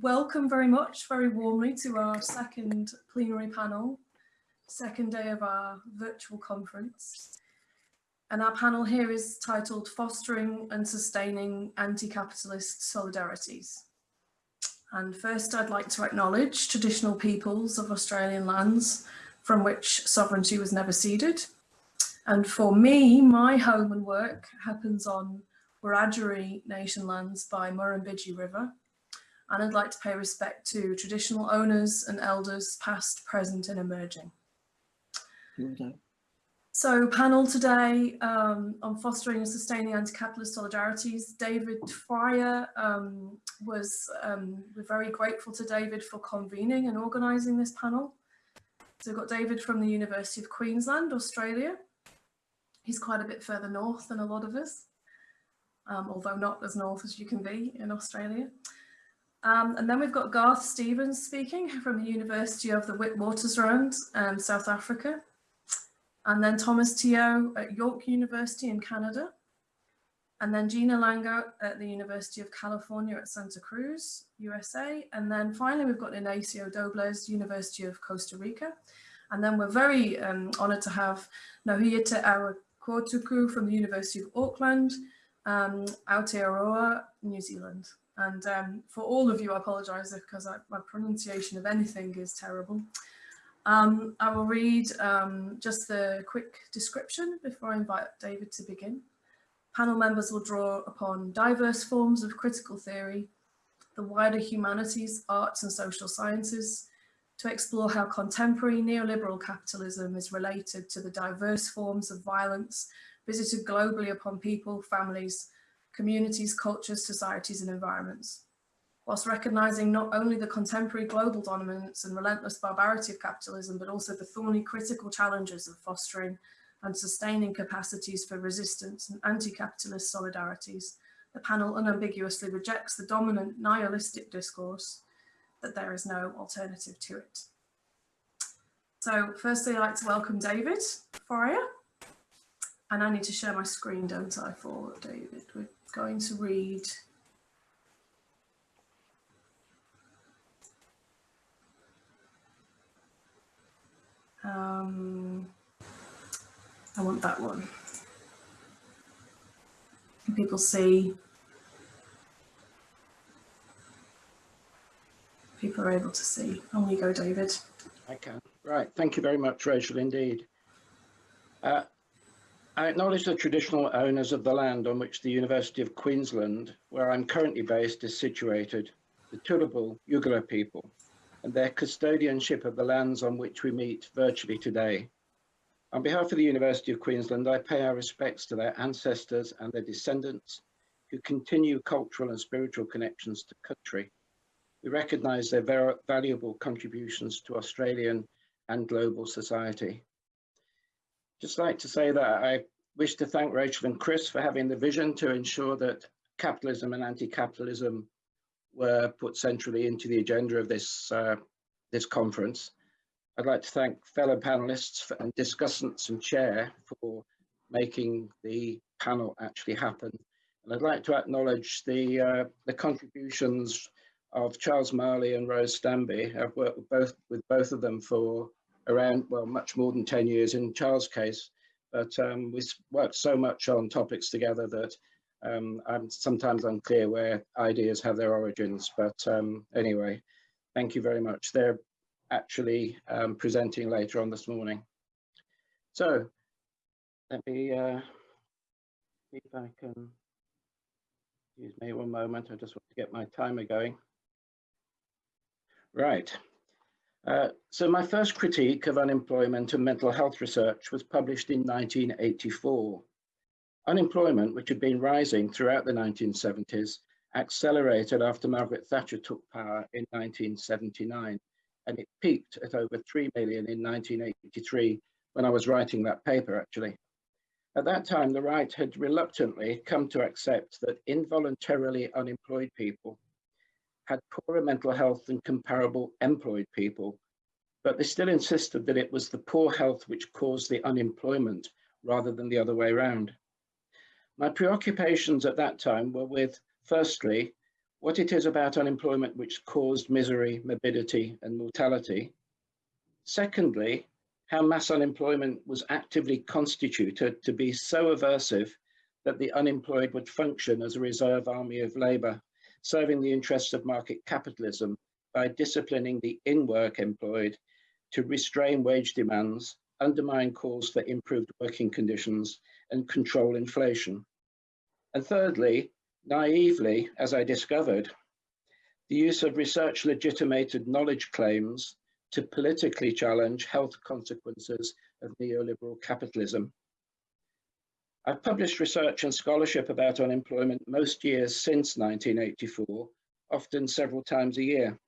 welcome very much, very warmly to our second plenary panel, second day of our virtual conference. And our panel here is titled Fostering and Sustaining Anti-Capitalist Solidarities. And first I'd like to acknowledge traditional peoples of Australian lands from which sovereignty was never ceded. And for me, my home and work happens on Wiradjuri Nation lands by Murrumbidgee River. And I'd like to pay respect to traditional owners and elders past, present and emerging. So panel today um, on fostering and sustaining anti-capitalist solidarities. David Fryer um, was, um, we're very grateful to David for convening and organising this panel. So we've got David from the University of Queensland, Australia. He's quite a bit further north than a lot of us um, although not as north as you can be in Australia. Um, and then we've got Garth Stevens speaking from the University of the Witwatersrand, um, South Africa. And then Thomas Teo at York University in Canada. And then Gina Langhout at the University of California at Santa Cruz, USA. And then finally, we've got Ignacio Dobles, University of Costa Rica. And then we're very um, honoured to have Ngahuia Te Awekotuku from the University of Auckland, um, Aotearoa, New Zealand. And um, for all of you, I apologise because I, my pronunciation of anything is terrible. Um, I will read um, just the quick description before I invite David to begin. Panel members will draw upon diverse forms of critical theory, the wider humanities, arts and social sciences, to explore how contemporary neoliberal capitalism is related to the diverse forms of violence visited globally upon people, families, communities, cultures, societies and environments. Whilst recognising not only the contemporary global dominance and relentless barbarity of capitalism, but also the thorny critical challenges of fostering and sustaining capacities for resistance and anti-capitalist solidarities, the panel unambiguously rejects the dominant nihilistic discourse that there is no alternative to it. So firstly, I'd like to welcome David Fryer. And I need to share my screen, don't I, for David? Going to read Um, I want that one. Can people see? People are able to see. On you go, David. I can. Right. Thank you very much, Rachel, indeed. Uh, I acknowledge the traditional owners of the land on which the University of Queensland, where I'm currently based, is situated, the Turrbal Yugara people, and their custodianship of the lands on which we meet virtually today. On behalf of the University of Queensland, I pay our respects to their ancestors and their descendants who continue cultural and spiritual connections to country. We recognise their valuable contributions to Australian and global society just like to say that I wish to thank Rachel and Chris for having the vision to ensure that capitalism and anti-capitalism were put centrally into the agenda of this, uh, this conference. I'd like to thank fellow panelists and discussants and chair for making the panel actually happen. And I'd like to acknowledge the, uh, the contributions of Charles Marley and Rose Stambe. I've worked with both, with both of them for around, well, much more than 10 years in Charles' case, but um, we worked so much on topics together that um, I'm sometimes unclear where ideas have their origins, but um, anyway, thank you very much. They're actually um, presenting later on this morning. So let me uh, see if I can, use me one moment, I just want to get my timer going. Right. Uh, so my first critique of unemployment and mental health research was published in 1984. Unemployment, which had been rising throughout the 1970s, accelerated after Margaret Thatcher took power in 1979, and it peaked at over 3 million in 1983 when I was writing that paper, actually. At that time, the right had reluctantly come to accept that involuntarily unemployed people had poorer mental health than comparable employed people, but they still insisted that it was the poor health which caused the unemployment rather than the other way around. My preoccupations at that time were with, firstly, what it is about unemployment which caused misery, morbidity and mortality. Secondly, how mass unemployment was actively constituted to be so aversive that the unemployed would function as a reserve army of labour, serving the interests of market capitalism by disciplining the in-work employed to restrain wage demands, undermine calls for improved working conditions and control inflation. And thirdly, naively, as I discovered, the use of research legitimated knowledge claims to politically challenge health consequences of neoliberal capitalism. I've published research and scholarship about unemployment most years since 1984, often several times a year.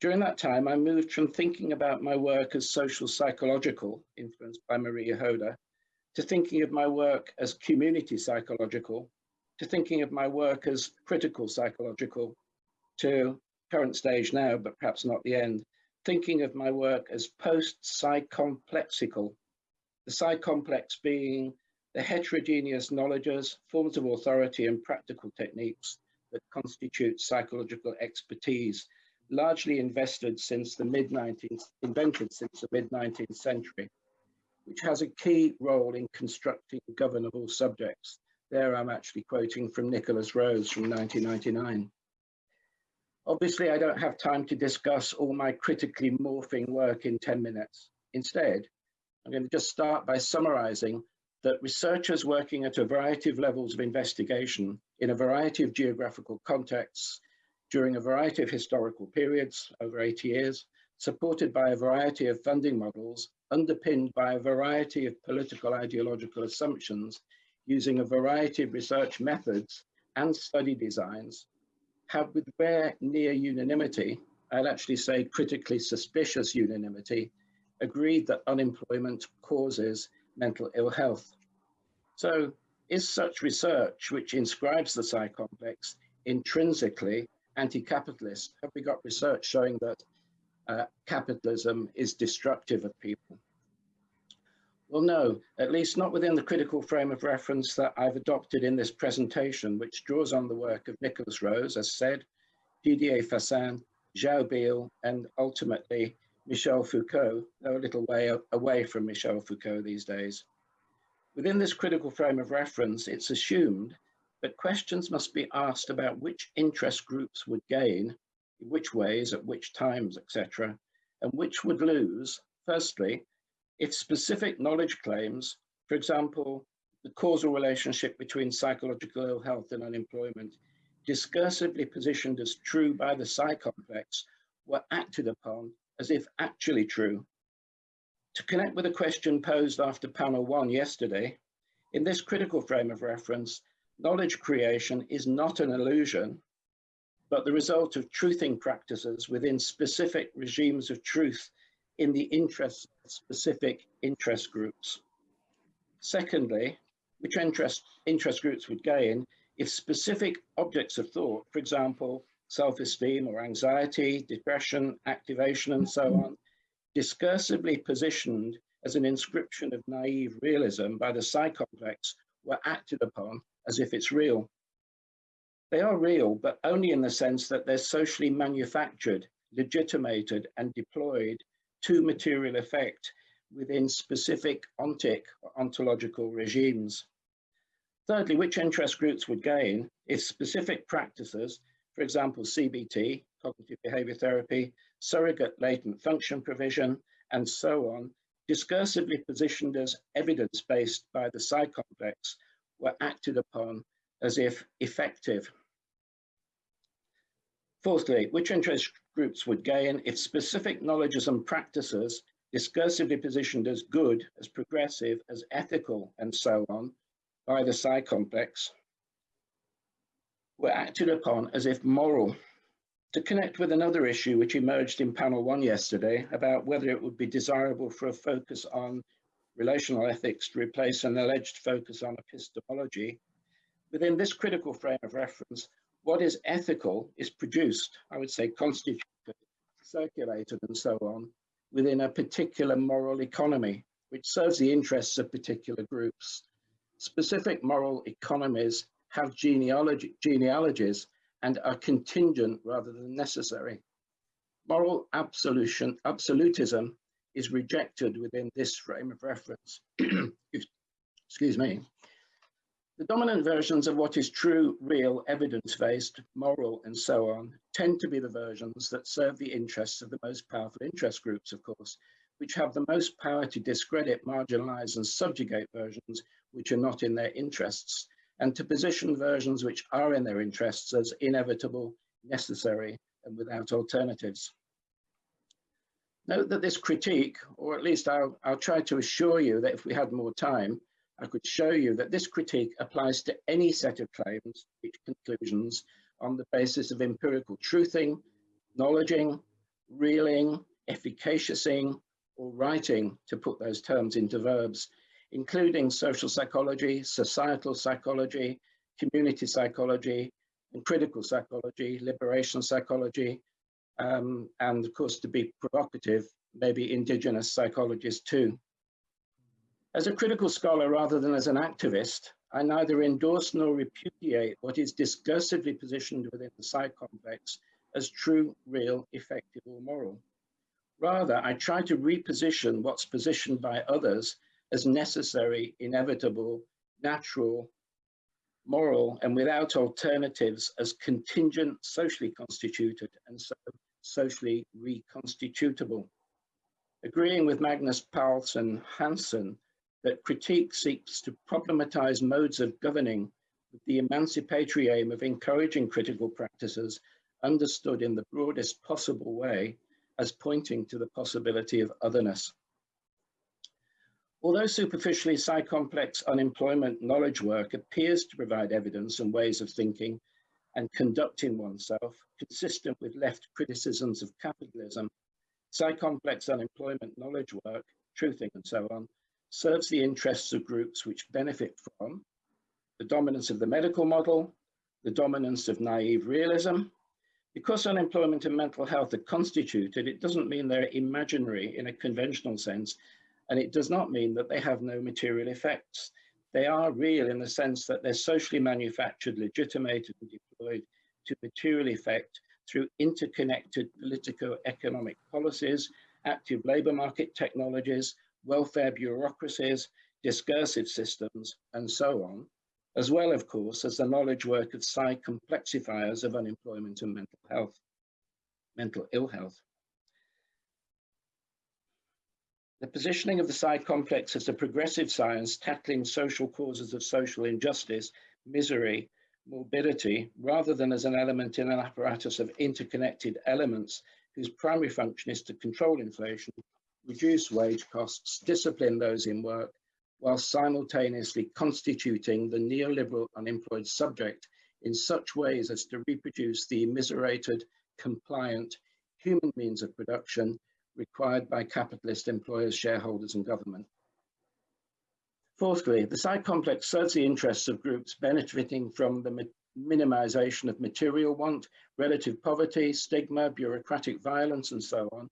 During that time, I moved from thinking about my work as social psychological, influenced by Marie Jahoda, to thinking of my work as community psychological, to thinking of my work as critical psychological, to current stage now, but perhaps not the end, thinking of my work as post-psychomplexical, the psy-complex being the heterogeneous knowledges, forms of authority and practical techniques that constitute psychological expertise, largely invested since the mid-19th, invented since the mid-19th century, which has a key role in constructing governable subjects. There I'm actually quoting from Nikolas Rose from 1999. Obviously, I don't have time to discuss all my critically morphing work in 10 minutes. Instead, I'm going to just start by summarizing that researchers working at a variety of levels of investigation in a variety of geographical contexts during a variety of historical periods over 80 years, supported by a variety of funding models, underpinned by a variety of political ideological assumptions, using a variety of research methods and study designs have with rare near unanimity, I'd actually say critically suspicious unanimity, agreed that unemployment causes mental ill health. So is such research, which inscribes the psy-complex, intrinsically anti-capitalist? Have we got research showing that uh, capitalism is destructive of people? Well, no, at least not within the critical frame of reference that I've adopted in this presentation, which draws on the work of Nikolas Rose, as said, Didier Fassin, João Biehl, and ultimately Michel Foucault, though a little way away from Michel Foucault these days. Within this critical frame of reference, it's assumed that questions must be asked about which interest groups would gain, in which ways, at which times, etc., and which would lose, firstly, if specific knowledge claims, for example, the causal relationship between psychological ill health and unemployment, discursively positioned as true by the psy-complex, were acted upon as if actually true. To connect with a question posed after panel one yesterday, in this critical frame of reference, knowledge creation is not an illusion, but the result of truthing practices within specific regimes of truth in the interests of specific interest groups. Secondly, which interest, interest groups would gain if specific objects of thought, for example, self-esteem or anxiety, depression, activation, and so on, discursively positioned as an inscription of naive realism by the psy-complex were acted upon as if it's real. They are real, but only in the sense that they're socially manufactured, legitimated, and deployed to material effect within specific ontic or ontological regimes. Thirdly, which interest groups would gain if specific practices, for example, CBT, cognitive behavior therapy, surrogate latent function provision, and so on, discursively positioned as evidence-based by the psi complex, were acted upon as if effective. Fourthly, which interest groups would gain if specific knowledges and practices discursively positioned as good, as progressive, as ethical, and so on by the psi complex, were acted upon as if moral. To connect with another issue which emerged in panel one yesterday about whether it would be desirable for a focus on relational ethics to replace an alleged focus on epistemology, within this critical frame of reference, what is ethical is produced, I would say constituted, circulated and so on, within a particular moral economy, which serves the interests of particular groups. Specific moral economies have genealogy, genealogies and are contingent rather than necessary. Moral absolution, absolutism is rejected within this frame of reference. Excuse me. The dominant versions of what is true, real, evidence-based, moral, and so on, tend to be the versions that serve the interests of the most powerful interest groups, of course, which have the most power to discredit, marginalize, and subjugate versions which are not in their interests, and to position versions which are in their interests as inevitable, necessary, and without alternatives. Note that this critique, or at least I'll, I'll try to assure you that if we had more time, I could show you that this critique applies to any set of claims, which conclusions on the basis of empirical truthing, knowledging, reeling, efficaciousing, or writing, to put those terms into verbs, including social psychology, societal psychology, community psychology, and critical psychology, liberation psychology, um, and of course, to be provocative, maybe indigenous psychologists too. As a critical scholar rather than as an activist, I neither endorse nor repudiate what is discursively positioned within the psych complex as true, real, effective, or moral. Rather, I try to reposition what's positioned by others as necessary, inevitable, natural, moral, and without alternatives as contingent, socially constituted, and so socially reconstitutable. Agreeing with Magnus Paulsen Hansen that critique seeks to problematize modes of governing with the emancipatory aim of encouraging critical practices understood in the broadest possible way as pointing to the possibility of otherness. Although superficially psy-complex unemployment knowledge work appears to provide evidence and ways of thinking and conducting oneself consistent with left criticisms of capitalism, psy-complex unemployment knowledge work, truthing and so on, serves the interests of groups which benefit from the dominance of the medical model, the dominance of naive realism. Because unemployment and mental health are constituted, it doesn't mean they're imaginary in a conventional sense, and it does not mean that they have no material effects. They are real in the sense that they're socially manufactured, legitimated, and deployed to material effect through interconnected politico-economic policies, active labor market technologies, welfare bureaucracies, discursive systems, and so on, as well, of course, as the knowledge work of psi complexifiers of unemployment and mental health, mental ill health. The positioning of the psi complex as a progressive science tackling social causes of social injustice, misery, morbidity, rather than as an element in an apparatus of interconnected elements whose primary function is to control inflation reduce wage costs, discipline those in work, while simultaneously constituting the neoliberal unemployed subject in such ways as to reproduce the immiserated, compliant, human means of production required by capitalist employers, shareholders and government. Fourthly, the psi complex serves the interests of groups benefiting from the minimization of material want, relative poverty, stigma, bureaucratic violence, and so on,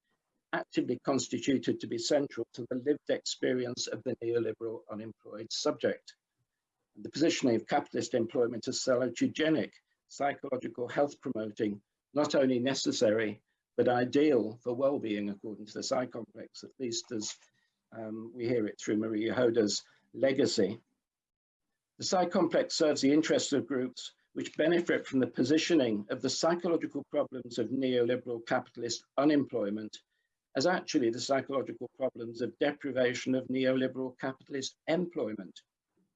actively constituted to be central to the lived experience of the neoliberal unemployed subject. The positioning of capitalist employment as salutogenic, psychological health promoting, not only necessary, but ideal for well-being according to the psi complex, at least as um, we hear it through Marie Jahoda's legacy. The psi complex serves the interests of groups which benefit from the positioning of the psychological problems of neoliberal capitalist unemployment as actually the psychological problems of deprivation of neoliberal capitalist employment,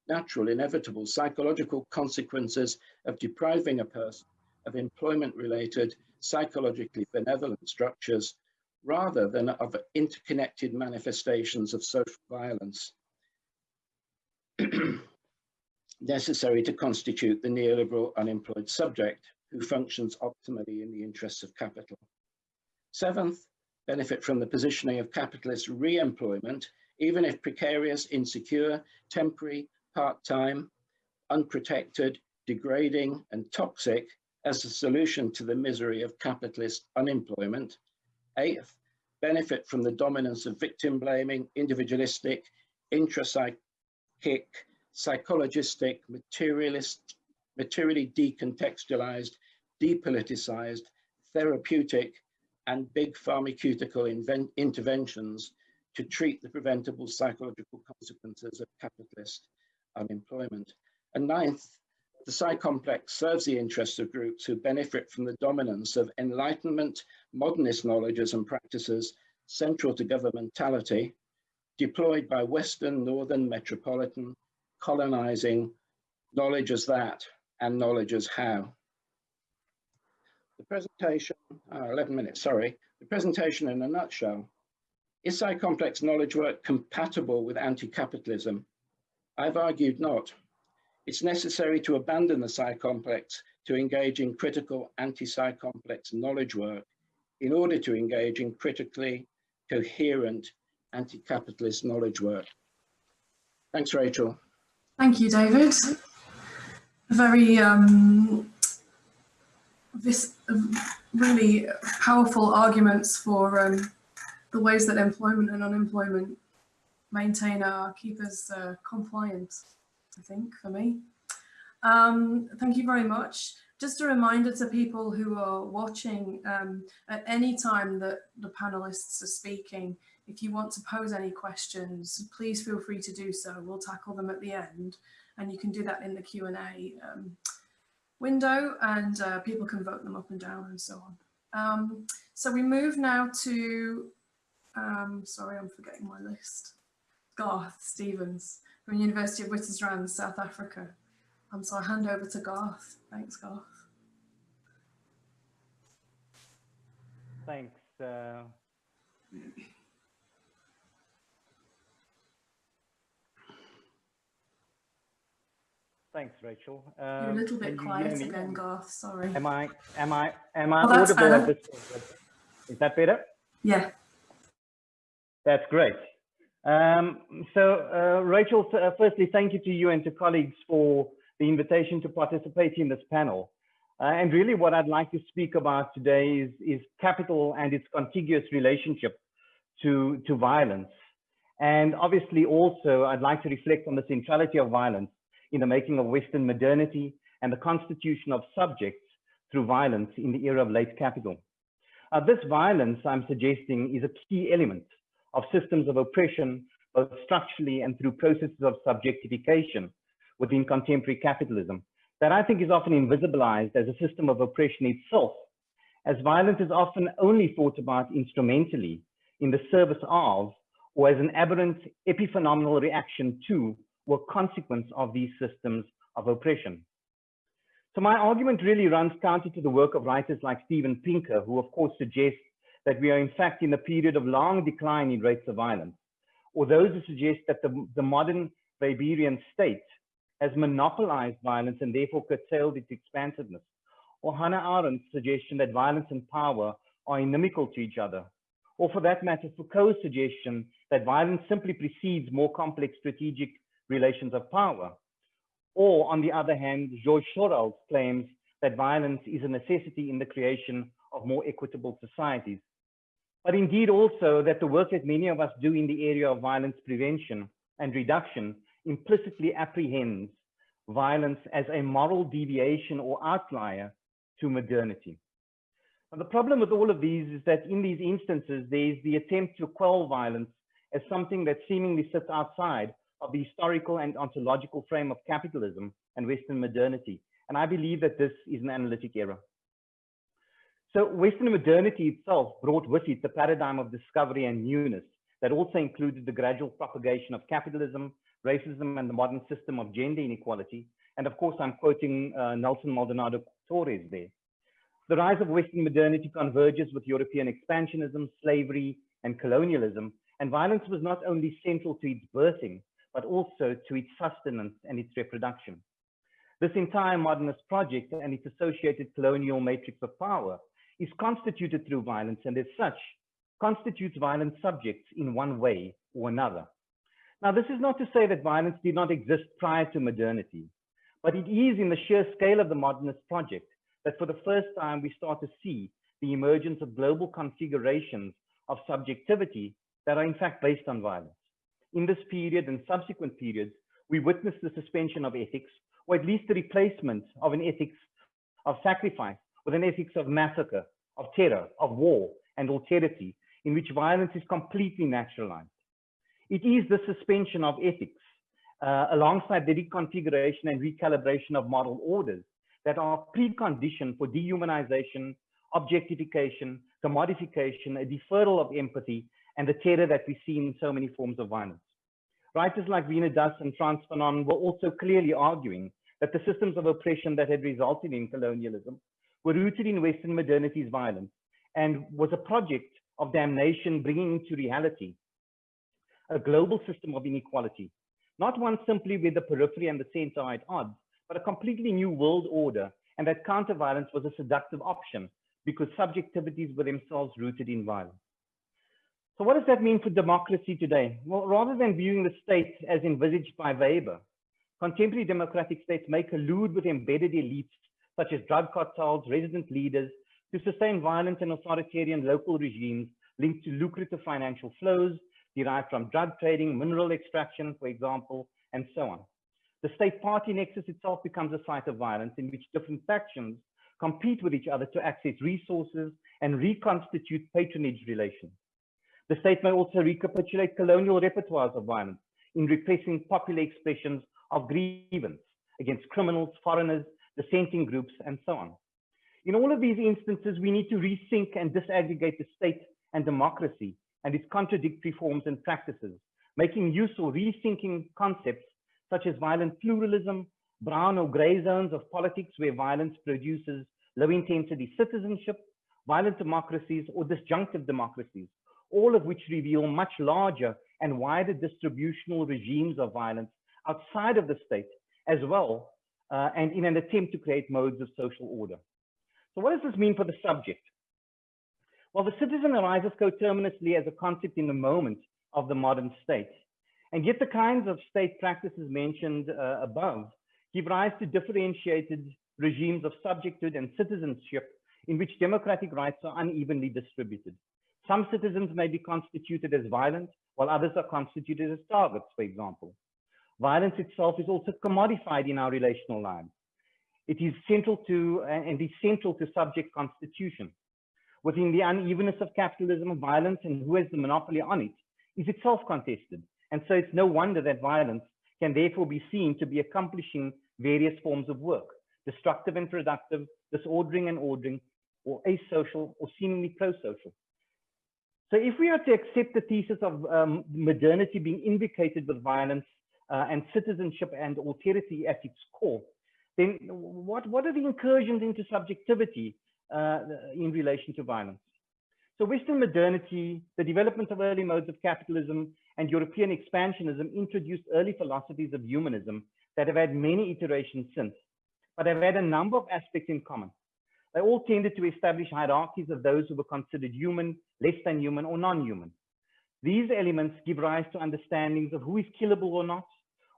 natural, inevitable psychological consequences of depriving a person of employment-related psychologically benevolent structures rather than of interconnected manifestations of social violence necessary to constitute the neoliberal unemployed subject who functions optimally in the interests of capital. Seventh, benefit from the positioning of capitalist re-employment, even if precarious, insecure, temporary, part-time, unprotected, degrading, and toxic as a solution to the misery of capitalist unemployment. Eighth, benefit from the dominance of victim blaming, individualistic, intrapsychic, psychologistic, materialist, materially decontextualized, depoliticized, therapeutic, and big pharmaceutical interventions to treat the preventable psychological consequences of capitalist unemployment. And ninth, the Psi complex serves the interests of groups who benefit from the dominance of Enlightenment, modernist knowledges and practices central to governmentality, deployed by Western, Northern, Metropolitan, colonizing knowledge as that and knowledge as how. The presentation, uh, 11 minutes, sorry. The presentation in a nutshell. Is Psi complex knowledge work compatible with anti-capitalism? I've argued not. It's necessary to abandon the Psi complex to engage in critical anti-Psi complex knowledge work in order to engage in critically coherent anti-capitalist knowledge work. Thanks, Rachel. Thank you, David. Very um, this really powerful arguments for um, the ways that employment and unemployment maintain our keep us uh, compliant. I think, for me. Um, thank you very much. Just a reminder to people who are watching, um, at any time that the panelists are speaking, if you want to pose any questions, please feel free to do so. We'll tackle them at the end and you can do that in the Q&A um, window and uh, people can vote them up and down and so on. Um, so we move now to, um, sorry, I'm forgetting my list. Garth Stevens from University of Witwatersrand, South Africa. Um, so I hand over to Garth. Thanks, Garth. Thanks. Uh... Thanks, Rachel. Um, You're a little bit quiet again, Garth. Sorry. Am I? Am I? Am I oh, audible at this Is that better? Yeah. That's great. Um, so, uh, Rachel, uh, firstly, thank you to you and to colleagues for the invitation to participate in this panel. Uh, and really what I'd like to speak about today is, is capital and its contiguous relationship to, to violence. And obviously also I'd like to reflect on the centrality of violence in the making of Western modernity and the constitution of subjects through violence in the era of late capital. Uh, this violence, I'm suggesting, is a key element of systems of oppression, both structurally and through processes of subjectification within contemporary capitalism, that I think is often invisibilized as a system of oppression itself, as violence is often only thought about instrumentally in the service of, or as an aberrant epiphenomenal reaction to, or consequence of these systems of oppression. So my argument really runs counter to the work of writers like Steven Pinker, who of course suggests that we are in fact in a period of long decline in rates of violence, or those who suggest that the, the modern Weberian state has monopolized violence and therefore curtailed its expansiveness, or Hannah Arendt's suggestion that violence and power are inimical to each other, or for that matter, Foucault's suggestion that violence simply precedes more complex strategic relations of power. Or on the other hand, Georges Sorel claims that violence is a necessity in the creation of more equitable societies but indeed also that the work that many of us do in the area of violence prevention and reduction implicitly apprehends violence as a moral deviation or outlier to modernity. Now, the problem with all of these is that in these instances, there's the attempt to quell violence as something that seemingly sits outside of the historical and ontological frame of capitalism and Western modernity. And I believe that this is an analytic error. So Western modernity itself brought with it the paradigm of discovery and newness that also included the gradual propagation of capitalism, racism, and the modern system of gender inequality. And of course, I'm quoting uh, Nelson Maldonado Torres there. The rise of Western modernity converges with European expansionism, slavery, and colonialism. And violence was not only central to its birthing, but also to its sustenance and its reproduction. This entire modernist project and its associated colonial matrix of power is constituted through violence and as such constitutes violent subjects in one way or another. Now, this is not to say that violence did not exist prior to modernity, but it is in the sheer scale of the modernist project that for the first time we start to see the emergence of global configurations of subjectivity that are in fact based on violence. In this period and subsequent periods, we witness the suspension of ethics, or at least the replacement of an ethics of sacrifice with an ethics of massacre, of terror, of war, and alterity, in which violence is completely naturalized. It is the suspension of ethics, uh, alongside the reconfiguration and recalibration of moral orders that are precondition for dehumanization, objectification, commodification, a deferral of empathy, and the terror that we see in so many forms of violence. Writers like Veena Das and Frantz Fanon were also clearly arguing that the systems of oppression that had resulted in colonialism were rooted in Western modernity's violence and was a project of damnation bringing into reality a global system of inequality, not one simply where the periphery and the center are at odds, but a completely new world order, and that counter-violence was a seductive option because subjectivities were themselves rooted in violence. So what does that mean for democracy today? Well, rather than viewing the state as envisaged by Weber, contemporary democratic states make allude with embedded elites such as drug cartels, resident leaders, to sustain violent and authoritarian local regimes linked to lucrative financial flows derived from drug trading, mineral extraction, for example, and so on. The state party nexus itself becomes a site of violence in which different factions compete with each other to access resources and reconstitute patronage relations. The state may also recapitulate colonial repertoires of violence in repressing popular expressions of grievance against criminals, foreigners, dissenting groups, and so on. In all of these instances, we need to rethink and disaggregate the state and democracy and its contradictory forms and practices, making use or rethinking concepts such as violent pluralism, brown or gray zones of politics where violence produces low intensity citizenship, violent democracies or disjunctive democracies, all of which reveal much larger and wider distributional regimes of violence outside of the state as well, uh, and in an attempt to create modes of social order. So what does this mean for the subject? Well, the citizen arises coterminously as a concept in the moment of the modern state. And yet the kinds of state practices mentioned uh, above give rise to differentiated regimes of subjecthood and citizenship in which democratic rights are unevenly distributed. Some citizens may be constituted as violent, while others are constituted as targets, for example. Violence itself is also commodified in our relational lives. It is central to and is central to subject constitution. Within the unevenness of capitalism, violence and who has the monopoly on it is itself contested. And so it's no wonder that violence can therefore be seen to be accomplishing various forms of work, destructive and productive, disordering and ordering, or asocial or seemingly pro-social. So if we are to accept the thesis of um, modernity being invocated with violence and citizenship and alterity at its core, then what, what are the incursions into subjectivity uh, in relation to violence? So Western modernity, the development of early modes of capitalism and European expansionism introduced early philosophies of humanism that have had many iterations since, but have had a number of aspects in common. They all tended to establish hierarchies of those who were considered human, less than human, or non-human. These elements give rise to understandings of who is killable or not,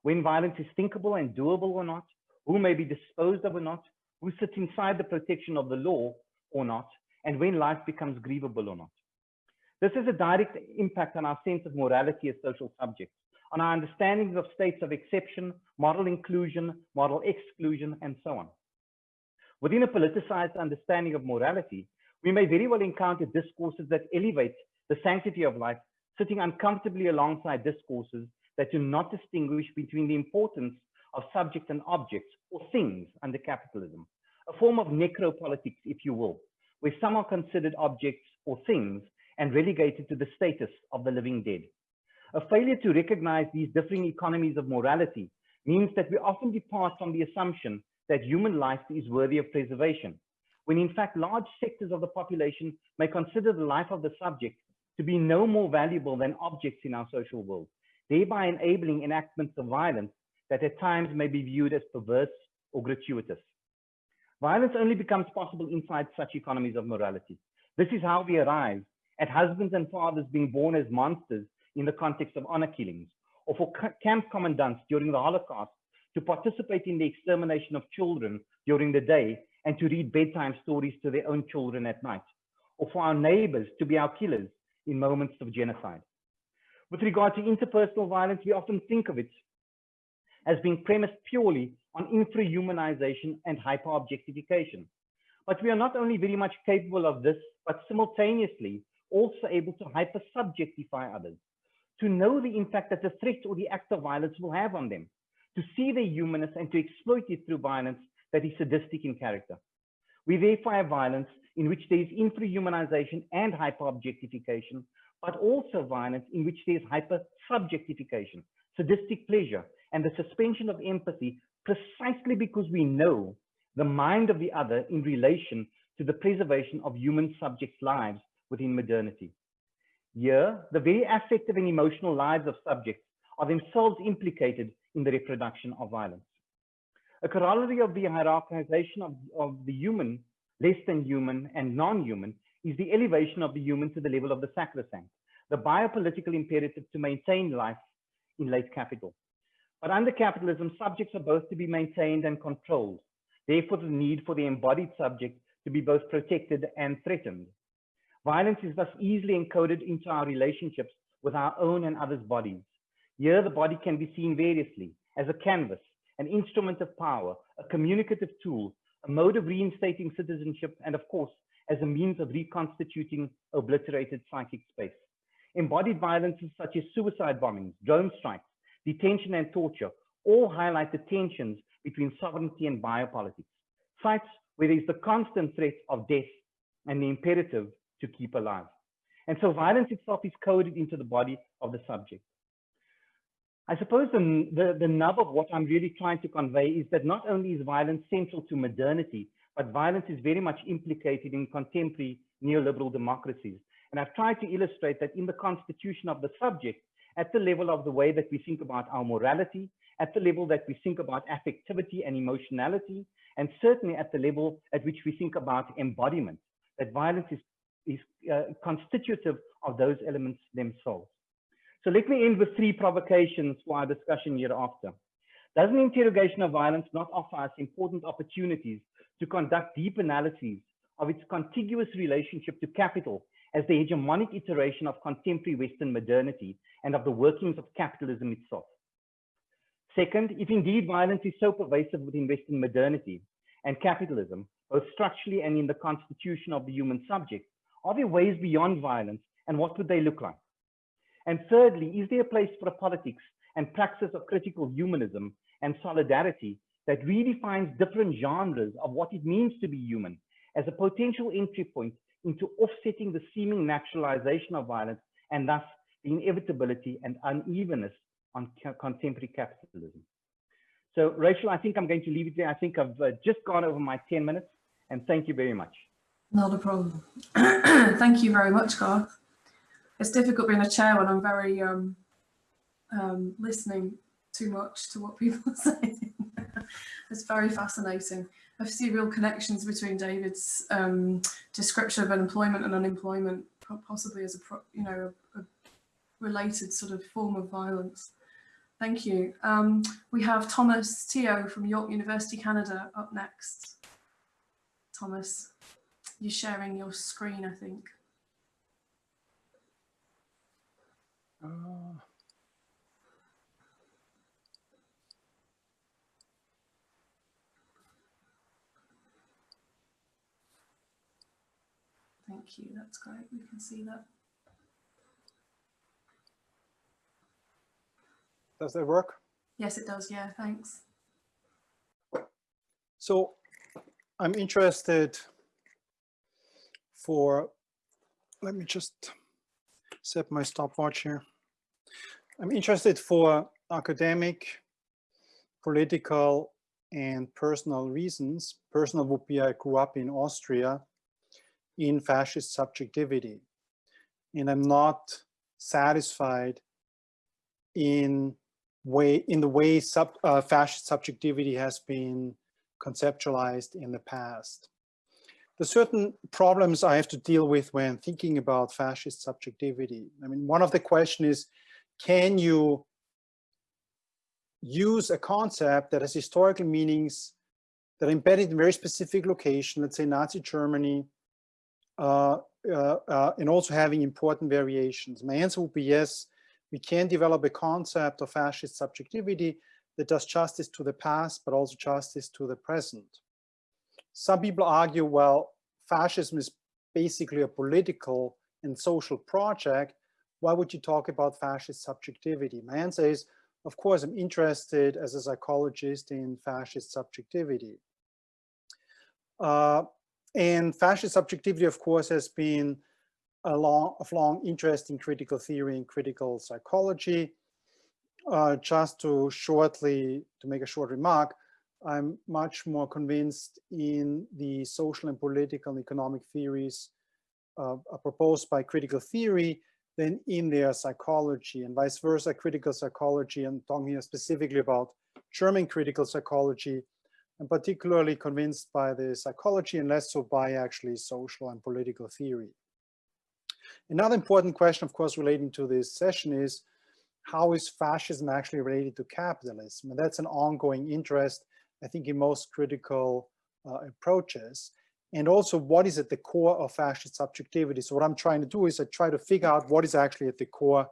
when violence is thinkable and doable or not, who may be disposed of or not, who sits inside the protection of the law or not, and when life becomes grievable or not. This has a direct impact on our sense of morality as social subjects, on our understandings of states of exception, moral inclusion, moral exclusion, and so on. Within a politicized understanding of morality, we may very well encounter discourses that elevate the sanctity of life, sitting uncomfortably alongside discourses that do not distinguish between the importance of subjects and objects or things under capitalism, a form of necropolitics, if you will, where some are considered objects or things and relegated to the status of the living dead. A failure to recognize these differing economies of morality means that we often depart from the assumption that human life is worthy of preservation, when in fact large sectors of the population may consider the life of the subject to be no more valuable than objects in our social world, thereby enabling enactments of violence that at times may be viewed as perverse or gratuitous. Violence only becomes possible inside such economies of morality. This is how we arrive at husbands and fathers being born as monsters in the context of honor killings, or for camp commandants during the Holocaust to participate in the extermination of children during the day and to read bedtime stories to their own children at night, or for our neighbors to be our killers in moments of genocide. With regard to interpersonal violence, we often think of it as being premised purely on infrahumanization and hyper-objectification. But we are not only very much capable of this, but simultaneously also able to hyper-subjectify others, to know the impact that the threat or the act of violence will have on them, to see their humanness and to exploit it through violence that is sadistic in character. We therefore have violence in which there is infrahumanization and hyper-objectification, but also violence in which there is hyper-subjectification, sadistic pleasure, and the suspension of empathy precisely because we know the mind of the other in relation to the preservation of human subjects' lives within modernity. Here, the very affective and emotional lives of subjects are themselves implicated in the reproduction of violence. A corollary of the hierarchization of, of the human, less than human and non-human is the elevation of the human to the level of the sacrosanct, the biopolitical imperative to maintain life in late capital. But under capitalism, subjects are both to be maintained and controlled. Therefore, the need for the embodied subject to be both protected and threatened. Violence is thus easily encoded into our relationships with our own and others' bodies. Here, the body can be seen variously as a canvas, an instrument of power, a communicative tool, a mode of reinstating citizenship, and of course, as a means of reconstituting obliterated psychic space. Embodied violences such as suicide bombings, drone strikes, detention and torture all highlight the tensions between sovereignty and biopolitics, sites where there is the constant threat of death and the imperative to keep alive. And so violence itself is coded into the body of the subject. I suppose the, the, the nub of what I'm really trying to convey is that not only is violence central to modernity, but violence is very much implicated in contemporary neoliberal democracies. And I've tried to illustrate that in the constitution of the subject, at the level of the way that we think about our morality, at the level that we think about affectivity and emotionality, and certainly at the level at which we think about embodiment, that violence is, is uh, constitutive of those elements themselves. So let me end with three provocations for our discussion hereafter. Does an interrogation of violence not offer us important opportunities to conduct deep analyses of its contiguous relationship to capital as the hegemonic iteration of contemporary Western modernity and of the workings of capitalism itself. Second, if indeed violence is so pervasive within Western modernity and capitalism, both structurally and in the constitution of the human subject, are there ways beyond violence and what would they look like? And thirdly, is there a place for a politics and praxis of critical humanism and solidarity that redefines different genres of what it means to be human as a potential entry point into offsetting the seeming naturalization of violence and thus the inevitability and unevenness on contemporary capitalism. So Rachel, I think I'm going to leave it there. I think I've uh, just gone over my 10 minutes and thank you very much. Not a problem. thank you very much, Garth. It's difficult being a chair when I'm very um, um, listening too much to what people are saying. It's very fascinating. I see real connections between David's um, description of unemployment and unemployment, possibly as a you know a, a related sort of form of violence. Thank you. Um, we have Thomas Teo from York University, Canada up next. Thomas, you're sharing your screen, I think. Uh. Thank you, that's great, we can see that. Does that work? Yes, it does, yeah, thanks. So I'm interested for, let me just set my stopwatch here. I'm interested for academic, political, and personal reasons. Personal would be I grew up in Austria in fascist subjectivity. And I'm not satisfied in way in the way sub, uh, fascist subjectivity has been conceptualized in the past. The certain problems I have to deal with when thinking about fascist subjectivity. I mean, one of the question is, can you use a concept that has historical meanings that are embedded in very specific location, let's say Nazi Germany, Uh, uh, uh, and also having important variations? My answer would be yes, we can develop a concept of fascist subjectivity that does justice to the past, but also justice to the present. some people argue, well, fascism is basically a political and social project. Why would you talk about fascist subjectivity? My answer is, of course, I'm interested as a psychologist in fascist subjectivity. Uh, and fascist subjectivity, of course, has been a long, of long interest in critical theory and critical psychology. Uh, just to shortly, to make a short remark, I'm much more convinced in the social and political and economic theories uh, proposed by critical theory than in their psychology and vice versa, critical psychology. I'm talking here specifically about German critical psychology. I'm particularly convinced by the psychology and less so by actually social and political theory. Another important question, of course, relating to this session is how is fascism actually related to capitalism? And that's an ongoing interest, I think, in most critical uh, approaches. And also what is at the core of fascist subjectivity. So what I'm trying to do is I try to figure out what is actually at the core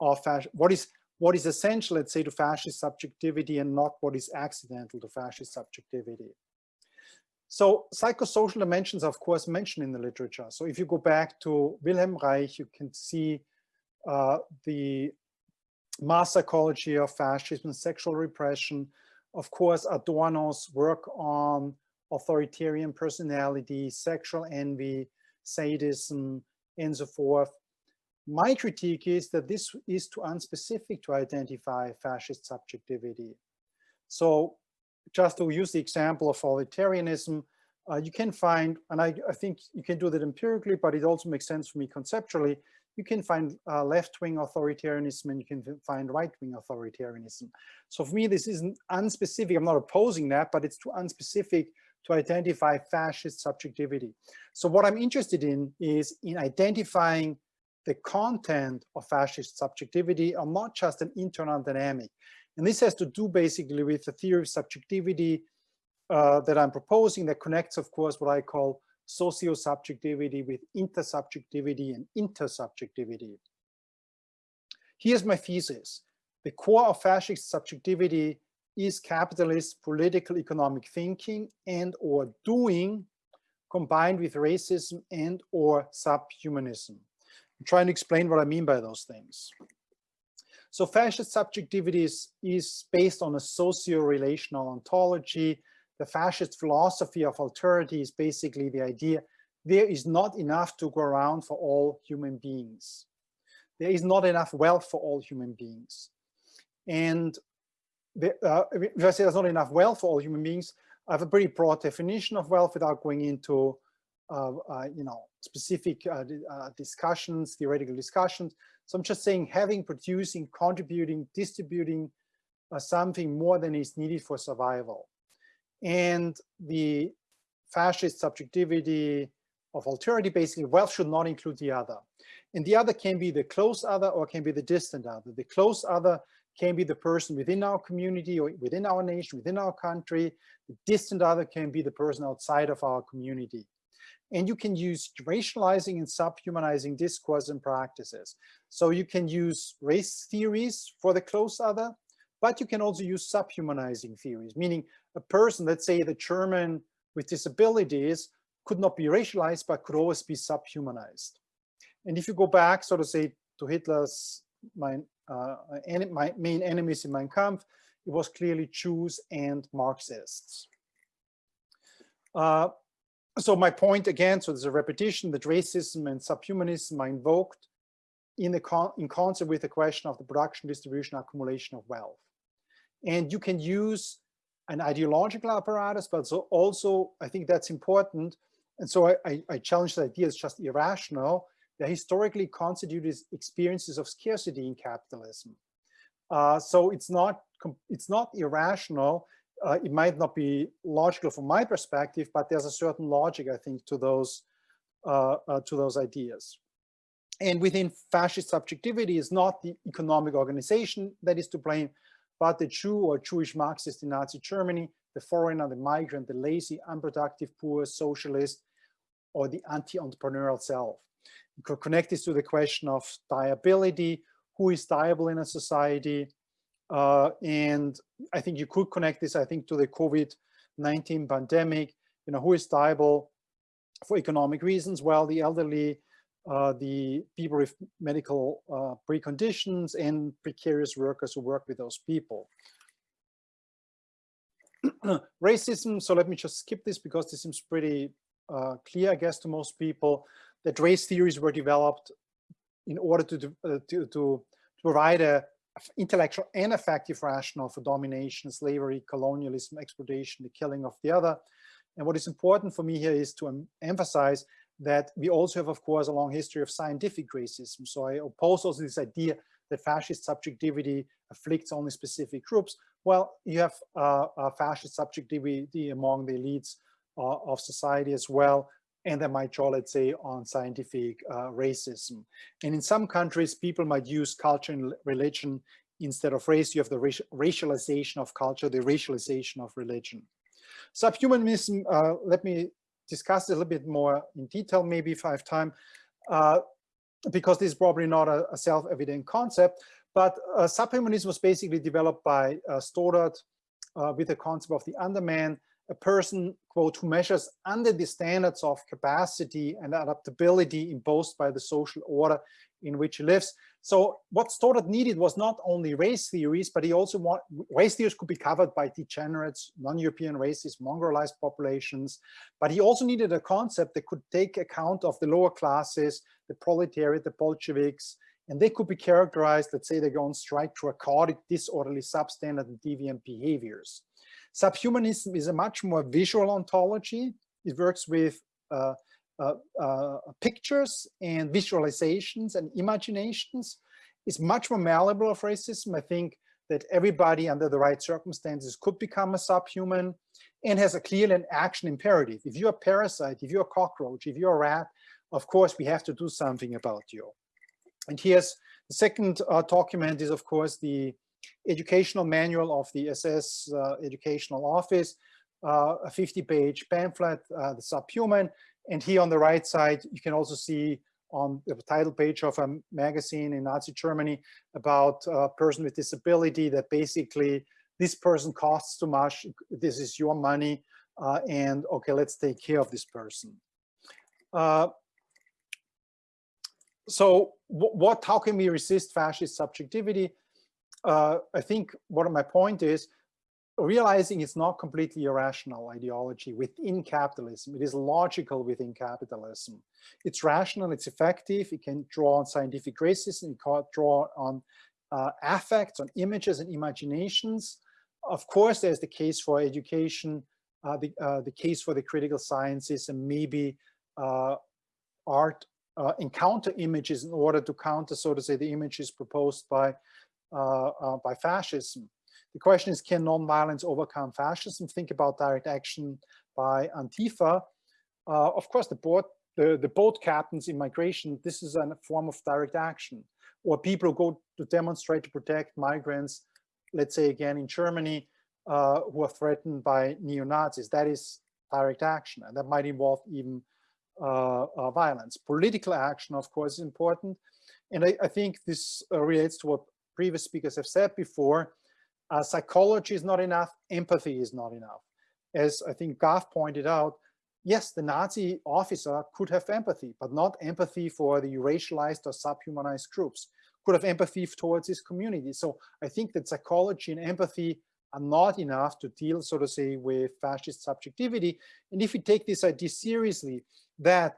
of fascism, what is what is essential, let's say, to fascist subjectivity and not what is accidental to fascist subjectivity. So psychosocial dimensions, of course, mentioned in the literature. So if you go back to Wilhelm Reich, you can see uh, the mass psychology of fascism, and sexual repression. Of course, Adorno's work on authoritarian personality, sexual envy, sadism, and so forth. My critique is that this is too unspecific to identify fascist subjectivity. So just to use the example of authoritarianism, uh, you can find, and I, I, think you can do that empirically, but it also makes sense for me conceptually, you can find uh, left-wing authoritarianism and you can find right-wing authoritarianism. So for me, this isn't unspecific. I'm not opposing that, but it's too unspecific to identify fascist subjectivity. So what I'm interested in is in identifying the content of fascist subjectivity are not just an internal dynamic. And this has to do basically with the theory of subjectivity uh, that I'm proposing that connects, of course, what I call socio-subjectivity with intersubjectivity and intersubjectivity. Here's my thesis. The core of fascist subjectivity is capitalist political economic thinking and or doing combined with racism and or subhumanism. I'm trying to explain what I mean by those things. So fascist subjectivity is, is based on a socio-relational ontology. The fascist philosophy of alterity is basically the idea there is not enough to go around for all human beings. There is not enough wealth for all human beings. And the, uh, if I say there's not enough wealth for all human beings, I have a pretty broad definition of wealth without going into, you know, specific uh, uh, discussions, theoretical discussions. So I'm just saying having, producing, contributing, distributing uh, something more than is needed for survival. And the fascist subjectivity of alterity, basically wealth should not include the other. And the other can be the close other or can be the distant other. The close other can be the person within our community or within our nation, within our country. The distant other can be the person outside of our community. And you can use racializing and subhumanizing discourse and practices. So you can use race theories for the close other, but you can also use subhumanizing theories, meaning a person, let's say the German with disabilities, could not be racialized, but could always be subhumanized. And if you go back, so to say, to Hitler's my, uh, my main enemies in Mein Kampf, it was clearly Jews and Marxists. Uh, so my point again, so there's a repetition that racism and subhumanism are invoked in, the con in concert with the question of the production, distribution, accumulation of wealth. And you can use an ideological apparatus, but so also I think that's important. And so I, I, I challenge the idea it's just irrational. They're historically constituted experiences of scarcity in capitalism. Uh, so it's not it's not irrational uh, it might not be logical from my perspective, but there's a certain logic, I think, to those uh, uh, to those ideas. And within fascist subjectivity is not the economic organization that is to blame, but the Jew or Jewish Marxist in Nazi Germany, the foreigner, the migrant, the lazy, unproductive, poor, socialist, or the anti-entrepreneurial self. You could connect this to the question of diability, who is diable in a society, uh, and I think you could connect this, I think, to the COVID-19 pandemic. you know, who is liable for economic reasons? Well, the elderly, uh, the people with medical uh, preconditions and precarious workers who work with those people. Racism, so let me just skip this because this seems pretty uh, clear, I guess, to most people, that race theories were developed in order to, uh, to, to provide a intellectual and effective rationale for domination, slavery, colonialism, exploitation, the killing of the other. And what is important for me here is to em emphasize that we also have, of course, a long history of scientific racism. So I oppose also this idea that fascist subjectivity afflicts only specific groups. Well, you have uh, fascist subjectivity among the elites uh, of society as well, and they might draw, let's say, on scientific uh, racism. And in some countries, people might use culture and religion instead of race. You have the racialization of culture, the racialization of religion. Subhumanism, uh, let me discuss a little bit more in detail, maybe if I have time, uh, because this is probably not a, a self-evident concept, but uh, subhumanism was basically developed by uh, Stoddard uh, with the concept of the underman, a person, quote, who measures under the standards of capacity and adaptability imposed by the social order in which he lives. So what Stoddard needed was not only race theories, but he also want race theories could be covered by degenerates, non-European races, mongrelized populations, but he also needed a concept that could take account of the lower classes, the proletariat, the Bolsheviks, and they could be characterized, let's say they go on strike through chaotic, disorderly, substandard, and deviant behaviors. Subhumanism is a much more visual ontology. It works with uh, uh, uh, pictures and visualizations and imaginations. It's much more malleable of racism. I think that everybody under the right circumstances could become a subhuman and has a clear and action imperative. If you're a parasite, if you're a cockroach, if you're a rat, of course, we have to do something about you. And here's the second uh, document is, of course, the educational manual of the SS uh, Educational Office, uh, a 50-page pamphlet, uh, The Subhuman. And here on the right side, you can also see on the title page of a magazine in Nazi Germany about a person with disability that basically this person costs too much, this is your money, uh, and okay, let's take care of this person. Uh, so what, how can we resist fascist subjectivity? Uh, I think what my point is realizing it's not completely irrational ideology within capitalism. It is logical within capitalism. It's rational, it's effective, it can draw on scientific racism, it can draw on uh, affects, on images and imaginations. Of course, there's the case for education, uh, the, uh, the case for the critical sciences and maybe uh, art uh, encounter images in order to counter, so to say, the images proposed by by fascism. The question is, can nonviolence overcome fascism? Think about direct action by Antifa. Uh, of course, the boat, the, the boat captains in migration, this is a form of direct action. Or people who go to demonstrate to protect migrants, let's say again in Germany, uh, who are threatened by neo-Nazis. That is direct action, and that might involve even uh, uh, violence. Political action, of course, is important. And I, I think this relates to what previous speakers have said before, uh, psychology is not enough, empathy is not enough. As I think Gav pointed out, yes, the Nazi officer could have empathy, but not empathy for the racialized or subhumanized groups, could have empathy towards his community. So I think that psychology and empathy are not enough to deal, so to say, with fascist subjectivity. And if we take this idea seriously, that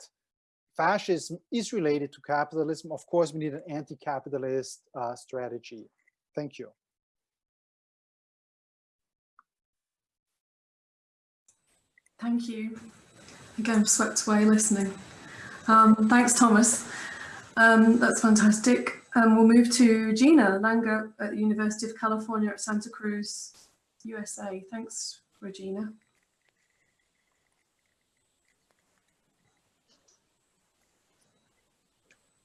fascism is related to capitalism, of course, we need an anti-capitalist uh, strategy. Thank you. Thank you. Again, swept away listening. Um, thanks, Thomas. Um, that's fantastic. Um, we'll move to Gina Langhout at the University of California at Santa Cruz, USA. Thanks, Regina.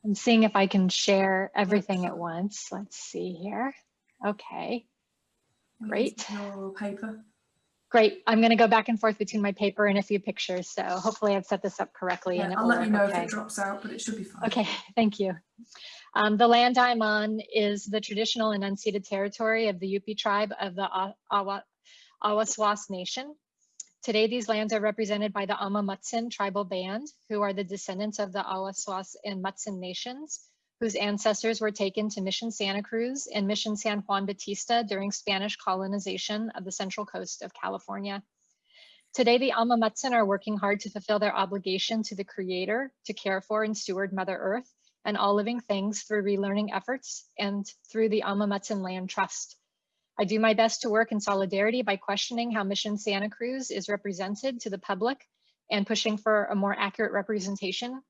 I'm seeing if I can share everything at once. Let's see here. Okay, great. Paper. Great. I'm going to go back and forth between my paper and a few pictures. So hopefully I've set this up correctly. Yeah, and I'll let you know okay. if it drops out, but it should be fine. Okay, thank you. Um, the land I'm on is the traditional and unceded territory of the Uypi tribe of the Awaswas Nation. Today, these lands are represented by the Amah tribal band, who are the descendants of the Awaswas and Mutsun nations, whose ancestors were taken to Mission Santa Cruz and Mission San Juan Bautista during Spanish colonization of the central coast of California. Today, the Amah Mutsun are working hard to fulfill their obligation to the creator to care for and steward Mother Earth and all living things through relearning efforts and through the Amah Mutsun Land Trust. I do my best to work in solidarity by questioning how Mission Santa Cruz is represented to the public and pushing for a more accurate representation,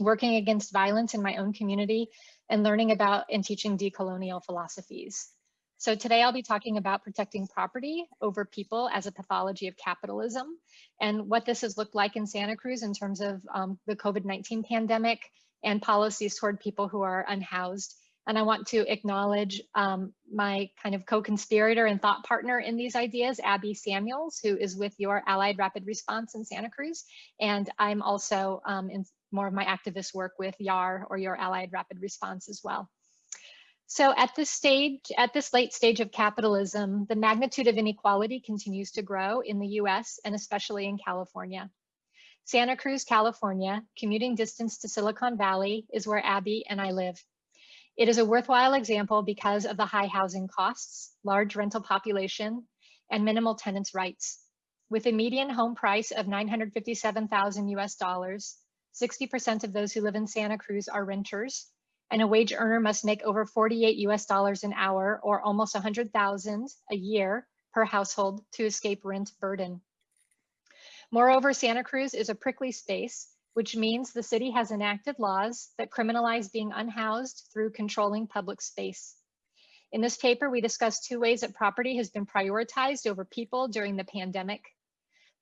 working against violence in my own community, and learning about and teaching decolonial philosophies. So today I'll be talking about protecting property over people as a pathology of capitalism and what this has looked like in Santa Cruz in terms of um, the COVID-19 pandemic and policies toward people who are unhoused. And I want to acknowledge um, my kind of co-conspirator and thought partner in these ideas, Abby Samuels, who is with your Allied Rapid Response in Santa Cruz. And I'm also um, in more of my activist work with YAR or your Allied Rapid Response as well. So at this stage, at this late stage of capitalism, the magnitude of inequality continues to grow in the US and especially in California. Santa Cruz, California, commuting distance to Silicon Valley is where Abby and I live. It is a worthwhile example because of the high housing costs, large rental population, and minimal tenants' rights. With a median home price of 957,000 US dollars, 60% of those who live in Santa Cruz are renters, and a wage earner must make over 48 US dollars an hour or almost 100,000 a year per household to escape rent burden. Moreover, Santa Cruz is a prickly space, which means the city has enacted laws that criminalize being unhoused through controlling public space. In this paper, we discuss two ways that property has been prioritized over people during the pandemic.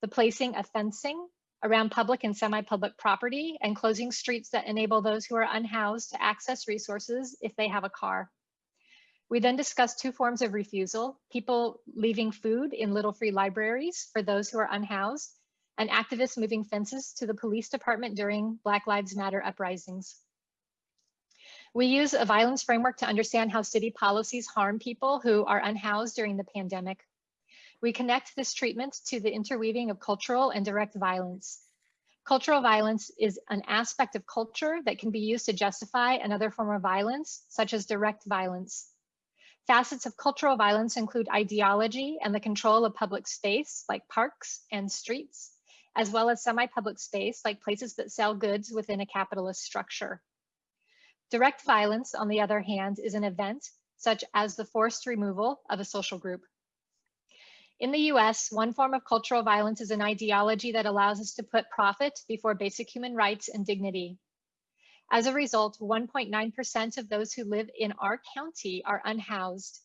The placing of fencing around public and semi-public property and closing streets that enable those who are unhoused to access resources if they have a car. We then discussed two forms of refusal, people leaving food in little free libraries for those who are unhoused, and activists moving fences to the police department during Black Lives Matter uprisings. We use a violence framework to understand how city policies harm people who are unhoused during the pandemic. We connect this treatment to the interweaving of cultural and direct violence. Cultural violence is an aspect of culture that can be used to justify another form of violence, such as direct violence. Facets of cultural violence include ideology and the control of public space, like parks and streets, as well as semi-public space, like places that sell goods within a capitalist structure. Direct violence, on the other hand, is an event such as the forced removal of a social group. In the US, one form of cultural violence is an ideology that allows us to put profit before basic human rights and dignity. As a result, 1.9% of those who live in our county are unhoused.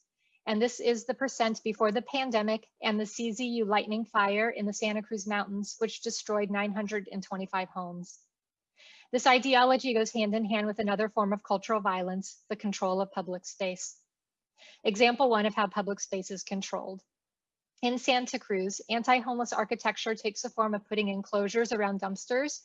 And this is the percent before the pandemic and the CZU lightning fire in the Santa Cruz Mountains, which destroyed 925 homes. This ideology goes hand in hand with another form of cultural violence, the control of public space. Example one of how public space is controlled. In Santa Cruz, anti-homeless architecture takes the form of putting enclosures around dumpsters,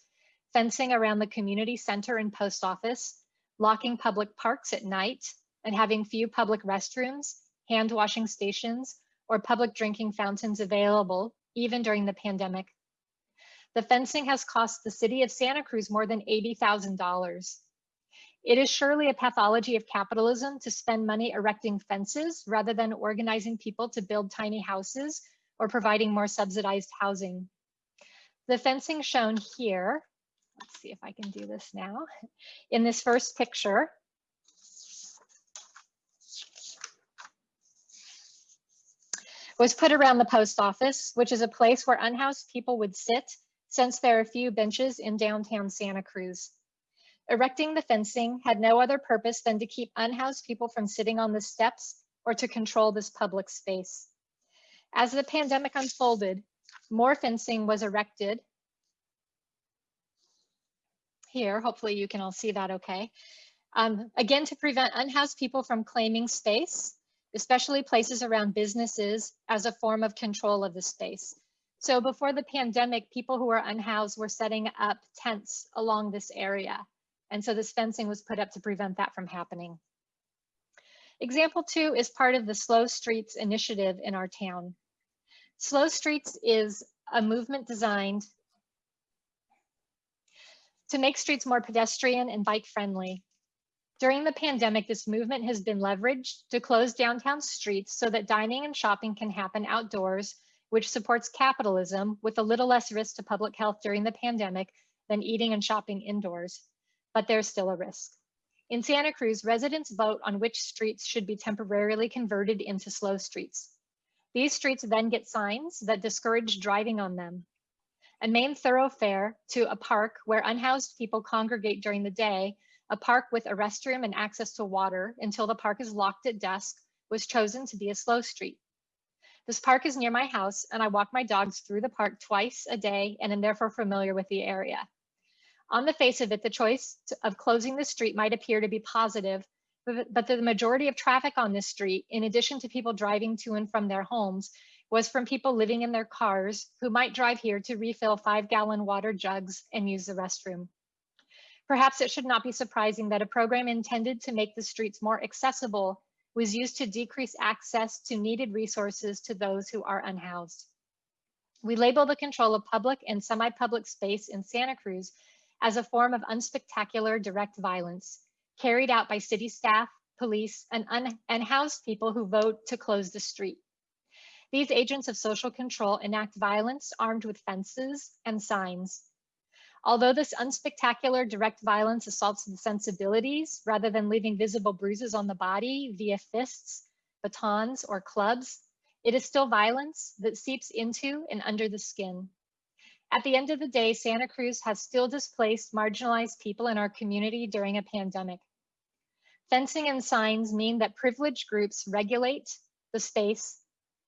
fencing around the community center and post office, locking public parks at night, and having few public restrooms, hand washing stations, or public drinking fountains available, even during the pandemic. The fencing has cost the city of Santa Cruz more than $80,000. It is surely a pathology of capitalism to spend money erecting fences rather than organizing people to build tiny houses or providing more subsidized housing. The fencing shown here, let's see if I can do this now, in this first picture, was put around the post office, which is a place where unhoused people would sit since there are few benches in downtown Santa Cruz. Erecting the fencing had no other purpose than to keep unhoused people from sitting on the steps or to control this public space. As the pandemic unfolded, more fencing was erected. Here, hopefully you can all see that okay. Um, again, to prevent unhoused people from claiming space, especially places around businesses as a form of control of the space. So before the pandemic, people who were unhoused were setting up tents along this area. And so this fencing was put up to prevent that from happening. Example two is part of the Slow Streets initiative in our town. Slow Streets is a movement designed to make streets more pedestrian and bike friendly. During the pandemic, this movement has been leveraged to close downtown streets so that dining and shopping can happen outdoors, which supports capitalism with a little less risk to public health during the pandemic than eating and shopping indoors. But there's still a risk. In Santa Cruz, residents vote on which streets should be temporarily converted into slow streets. These streets then get signs that discourage driving on them. A main thoroughfare to a park where unhoused people congregate during the day, a park with a restroom and access to water until the park is locked at dusk, was chosen to be a slow street. This park is near my house and I walk my dogs through the park twice a day and am therefore familiar with the area. On the face of it, the choice of closing the street might appear to be positive, but the majority of traffic on this street, in addition to people driving to and from their homes, was from people living in their cars who might drive here to refill five gallon water jugs and use the restroom. Perhaps it should not be surprising that a program intended to make the streets more accessible was used to decrease access to needed resources to those who are unhoused. We label the control of public and semi-public space in Santa Cruz as a form of unspectacular direct violence carried out by city staff, police, and un- unhoused people who vote to close the street. These agents of social control enact violence armed with fences and signs. Although this unspectacular direct violence assaults the sensibilities rather than leaving visible bruises on the body via fists, batons, or clubs, it is still violence that seeps into and under the skin. At the end of the day, Santa Cruz has still displaced marginalized people in our community during a pandemic. Fencing and signs mean that privileged groups regulate the space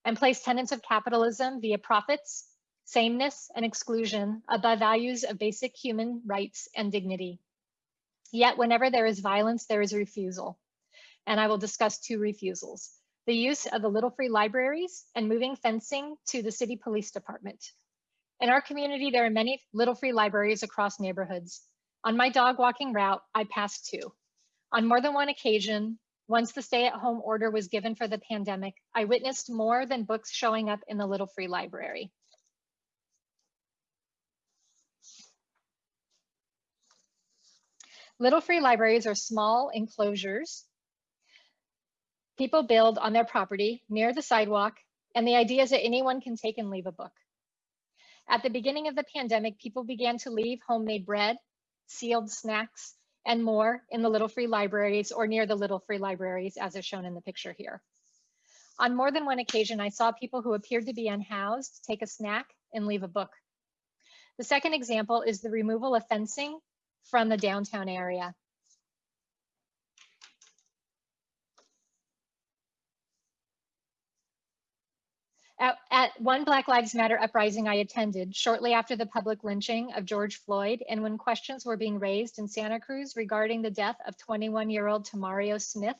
and place tenets of capitalism via profits, sameness, and exclusion above values of basic human rights and dignity. Yet whenever there is violence, there is refusal. And I will discuss two refusals. The use of the Little Free Libraries and moving fencing to the city police department. In our community, there are many Little Free Libraries across neighborhoods. On my dog walking route, I passed two. On more than one occasion, once the stay-at-home order was given for the pandemic, I witnessed more than books showing up in the Little Free Library. Little Free Libraries are small enclosures people build on their property near the sidewalk, and the idea is that anyone can take and leave a book. At the beginning of the pandemic, people began to leave homemade bread, sealed snacks, and more in the Little Free Libraries or near the Little Free Libraries as is shown in the picture here. On more than one occasion, I saw people who appeared to be unhoused take a snack and leave a book. The second example is the removal of fencing from the downtown area. At, at one Black Lives Matter uprising I attended shortly after the public lynching of George Floyd and when questions were being raised in Santa Cruz regarding the death of 21-year-old Tamario Smith,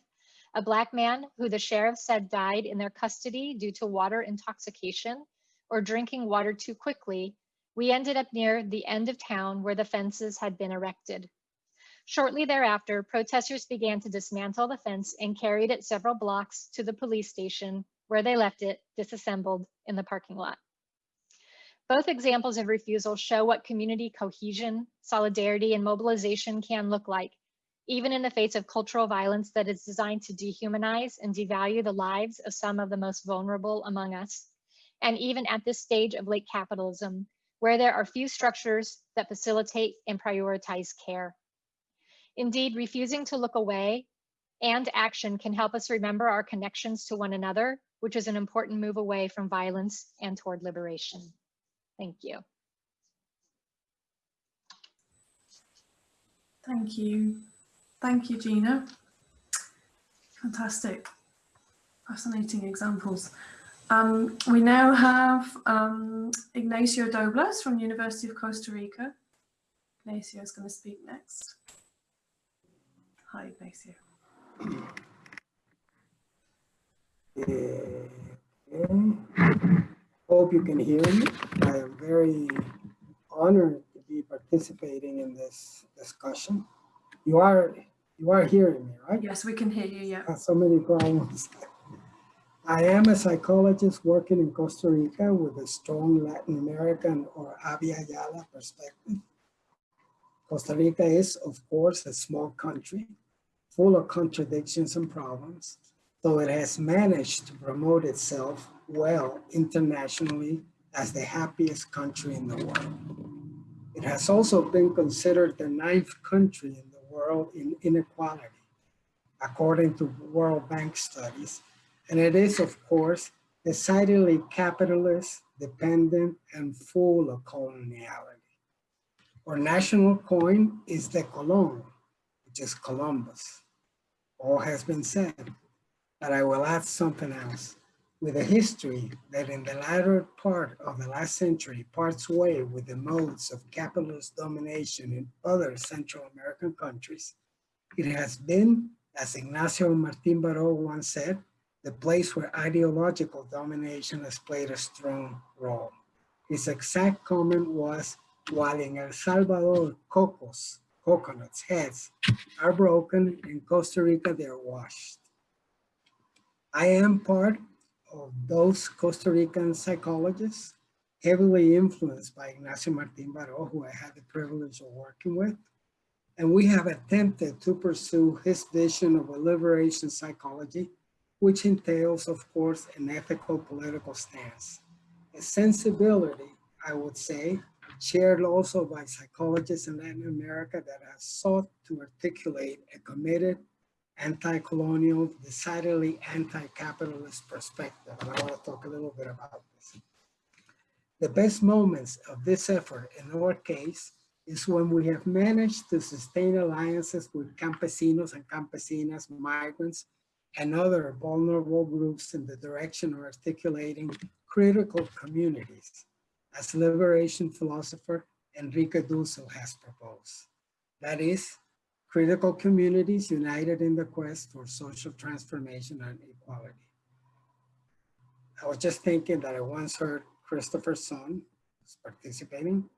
a Black man who the sheriff said died in their custody due to water intoxication or drinking water too quickly, we ended up near the end of town where the fences had been erected. Shortly thereafter, protesters began to dismantle the fence and carried it several blocks to the police station where they left it disassembled in the parking lot. Both examples of refusal show what community cohesion, solidarity, and mobilization can look like, even in the face of cultural violence that is designed to dehumanize and devalue the lives of some of the most vulnerable among us. And even at this stage of late capitalism, where there are few structures that facilitate and prioritize care. Indeed, refusing to look away and action can help us remember our connections to one another which is an important move away from violence and toward liberation. Thank you. Thank you. Thank you, Gina. Fantastic. Fascinating examples. Um, we now have um, Ignacio Dobles from University of Costa Rica. Ignacio is going to speak next. Hi, Ignacio. Okay. Hope you can hear me. I am very honored to be participating in this discussion. You are you are hearing me, right? Yes, we can hear you. Yeah. Uh, So many problems. I am a psychologist working in Costa Rica with a strong Latin American or Abya Yala perspective. Costa Rica is, of course, a small country full of contradictions and problems, though it has managed to promote itself well internationally as the happiest country in the world. It has also been considered the ninth country in the world in inequality, according to World Bank studies. And it is, of course, decidedly capitalist, dependent, and full of coloniality. Our national coin is the Colón, which is Columbus. All has been said, but I will add something else. With a history that in the latter part of the last century parts way with the modes of capitalist domination in other Central American countries, it has been, as Ignacio Martín Baró once said, the place where ideological domination has played a strong role. His exact comment was, while in El Salvador, cocos, coconuts, heads are broken, in Costa Rica they're washed. I am part of those Costa Rican psychologists heavily influenced by Ignacio Martín Baró, who I had the privilege of working with. And we have attempted to pursue his vision of a liberation psychology, which entails, of course, an ethical political stance. A sensibility, I would say, shared also by psychologists in Latin America that has sought to articulate a committed anti-colonial, decidedly anti-capitalist perspective. And I want to talk a little bit about this. The best moments of this effort in our case is when we have managed to sustain alliances with campesinos and campesinas, migrants, and other vulnerable groups in the direction of articulating critical communities, as liberation philosopher Enrique Dussel has proposed. That is, critical communities united in the quest for social transformation and equality. I was just thinking that I once heard Christopher Sonn participating,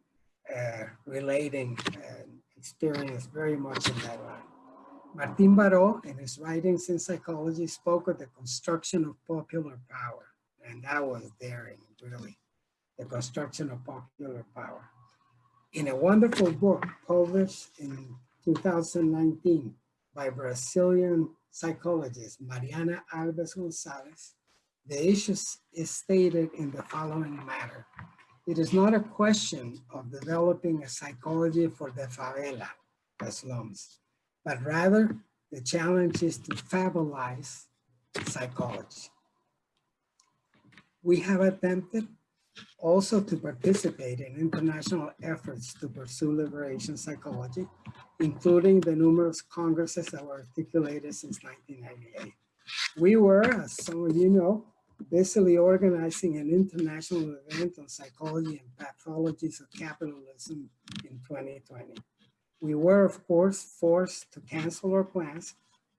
uh, relating an experience very much in that line. Martin Baró, in his writings in psychology, spoke of the construction of popular power, and that was daring, really, the construction of popular power. In a wonderful book published in 2019 by Brazilian psychologist Mariana Alves Gonzalez, the issue is stated in the following manner. It is not a question of developing a psychology for the favela, the slums, but rather the challenge is to fabularize psychology. We have attempted also to participate in international efforts to pursue liberation psychology, including the numerous congresses that were articulated since 1998. We were, as some of you know, basically organizing an international event on psychology and pathologies of capitalism in 2020. We were, of course, forced to cancel our plans,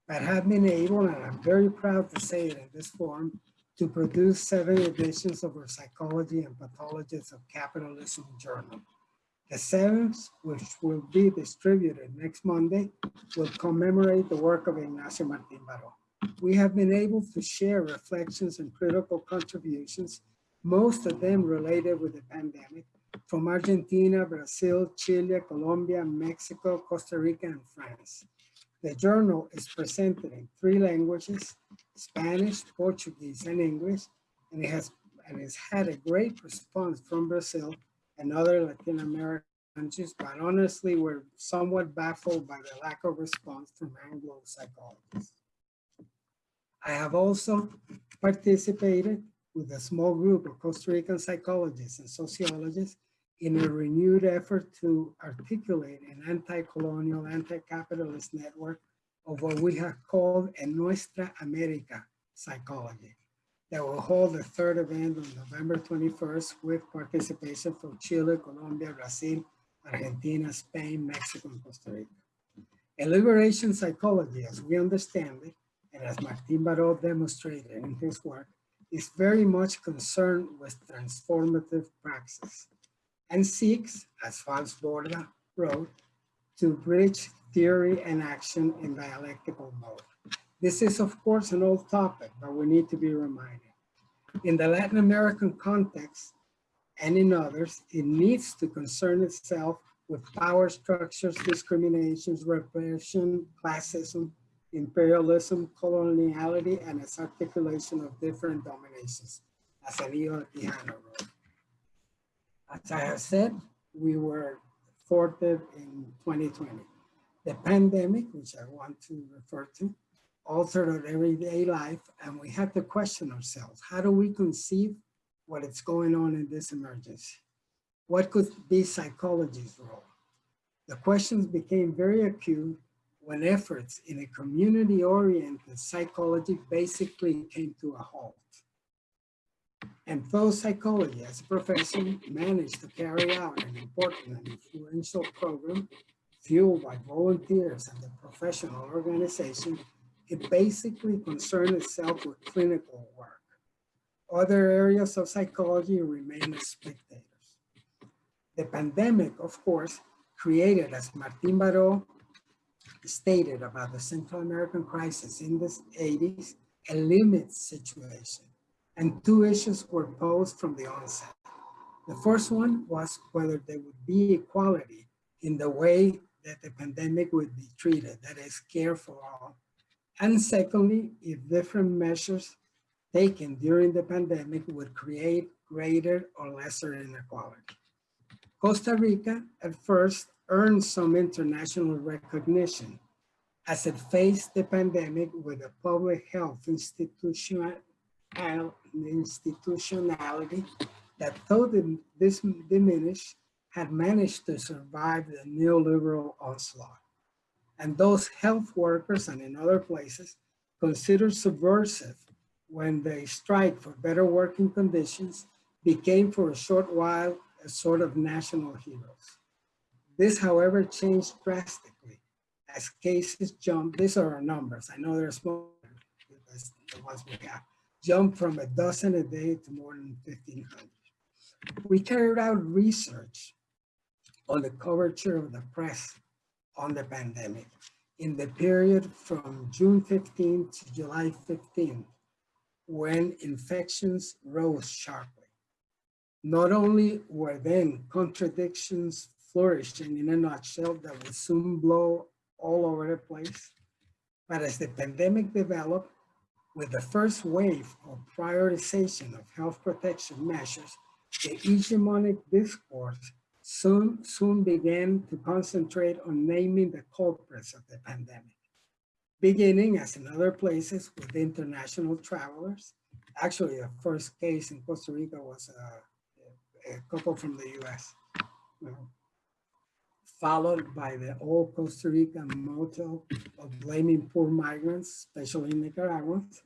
but have been able, and I'm very proud to say it in this forum, to produce seven editions of our Psychology and Pathologies of Capitalism journal. The seventh, which will be distributed next Monday, will commemorate the work of Ignacio Martín Baró. We have been able to share reflections and critical contributions, most of them related with the pandemic, from Argentina, Brazil, Chile, Colombia, Mexico, Costa Rica, and France. The journal is presented in three languages, Spanish, Portuguese, and English, and it has and has had a great response from Brazil and other Latin American countries, but honestly, we're somewhat baffled by the lack of response from Anglo psychologists. I have also participated with a small group of Costa Rican psychologists and sociologists in a renewed effort to articulate an anti-colonial, anti-capitalist network of what we have called a Nuestra America psychology that will hold the third event on November 21st with participation from Chile, Colombia, Brazil, Argentina, Spain, Mexico, and Costa Rica. A liberation psychology, as we understand it, and as Martin Baró demonstrated in his work, is very much concerned with transformative praxis and seeks, as Fals Borda wrote, to bridge theory and action in dialectical mode. This is of course an old topic, but we need to be reminded. In the Latin American context and in others, it needs to concern itself with power structures, discriminations, repression, classism, imperialism, coloniality, and its articulation of different dominations, as wrote. As I have said, we were thwarted in 2020. The pandemic, which I want to refer to, altered our everyday life, and we had to question ourselves. How do we conceive what is going on in this emergency? What could be psychology's role? The questions became very acute when efforts in a community-oriented psychology basically came to a halt. And though psychology as a profession managed to carry out an important and influential program fueled by volunteers and the professional organization, it basically concerned itself with clinical work. Other areas of psychology remained as spectators. The pandemic, of course, created, as Martin Baró stated about the Central American crisis in the 80s, a limit situation. And two issues were posed from the onset. The first one was whether there would be equality in the way that the pandemic would be treated, that is care for all. And secondly, if different measures taken during the pandemic would create greater or lesser inequality. Costa Rica at first earned some international recognition as it faced the pandemic with a public health institutional, institutionality that though this diminished, had managed to survive the neoliberal onslaught. And those health workers and in other places considered subversive when they strike for better working conditions became for a short while a sort of national heroes. This, however, changed drastically as cases jumped. These are our numbers. I know there's more the ones we have. Jumped from a dozen a day to more than 1,500. We carried out research on the coverage of the press on the pandemic in the period from June 15 to July 15, when infections rose sharply. Not only were then contradictions flourishing in a nutshell that would soon blow all over the place. But as the pandemic developed, with the first wave of prioritization of health protection measures, the hegemonic discourse soon, soon began to concentrate on naming the culprits of the pandemic, beginning as in other places with international travelers. Actually, the first case in Costa Rica was a, a couple from the US followed by the old Costa Rican motto of blaming poor migrants, especially Nicaraguans,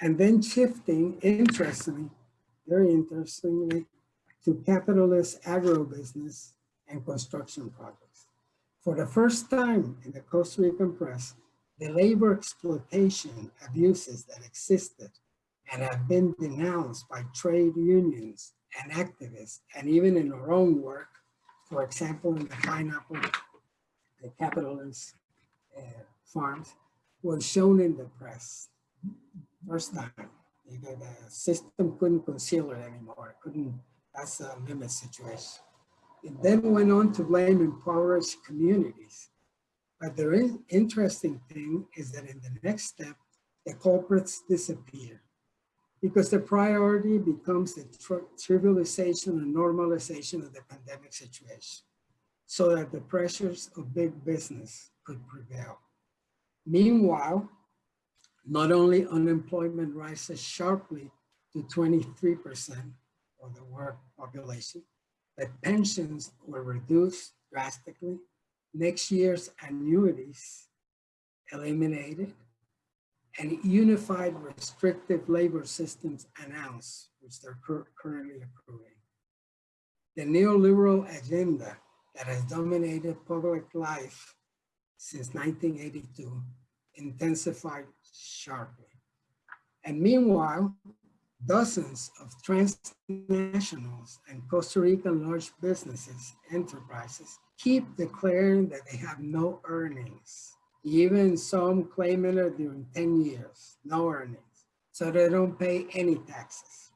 and then shifting, interestingly, very interestingly, to capitalist agribusiness and construction projects. For the first time in the Costa Rican press, the labor exploitation abuses that existed and have been denounced by trade unions and activists, and even in our own work, for example, in the pineapple, the capitalist uh, farms, was shown in the press. First time, the, the system couldn't conceal it anymore. Couldn't, that's a limit situation. It then went on to blame impoverished communities. But the interesting thing is that in the next step, the culprits disappear because the priority becomes the trivialization and normalization of the pandemic situation so that the pressures of big business could prevail. Meanwhile, not only unemployment rises sharply to 23% of the work population, but pensions were reduced drastically, next year's annuities eliminated, and unified restrictive labor systems announced, which they're cur currently approving. The neoliberal agenda that has dominated public life since 1982 intensified sharply. And meanwhile, dozens of transnationals and Costa Rican large businesses, enterprises, keep declaring that they have no earnings even some claiming it during 10 years, no earnings, so they don't pay any taxes.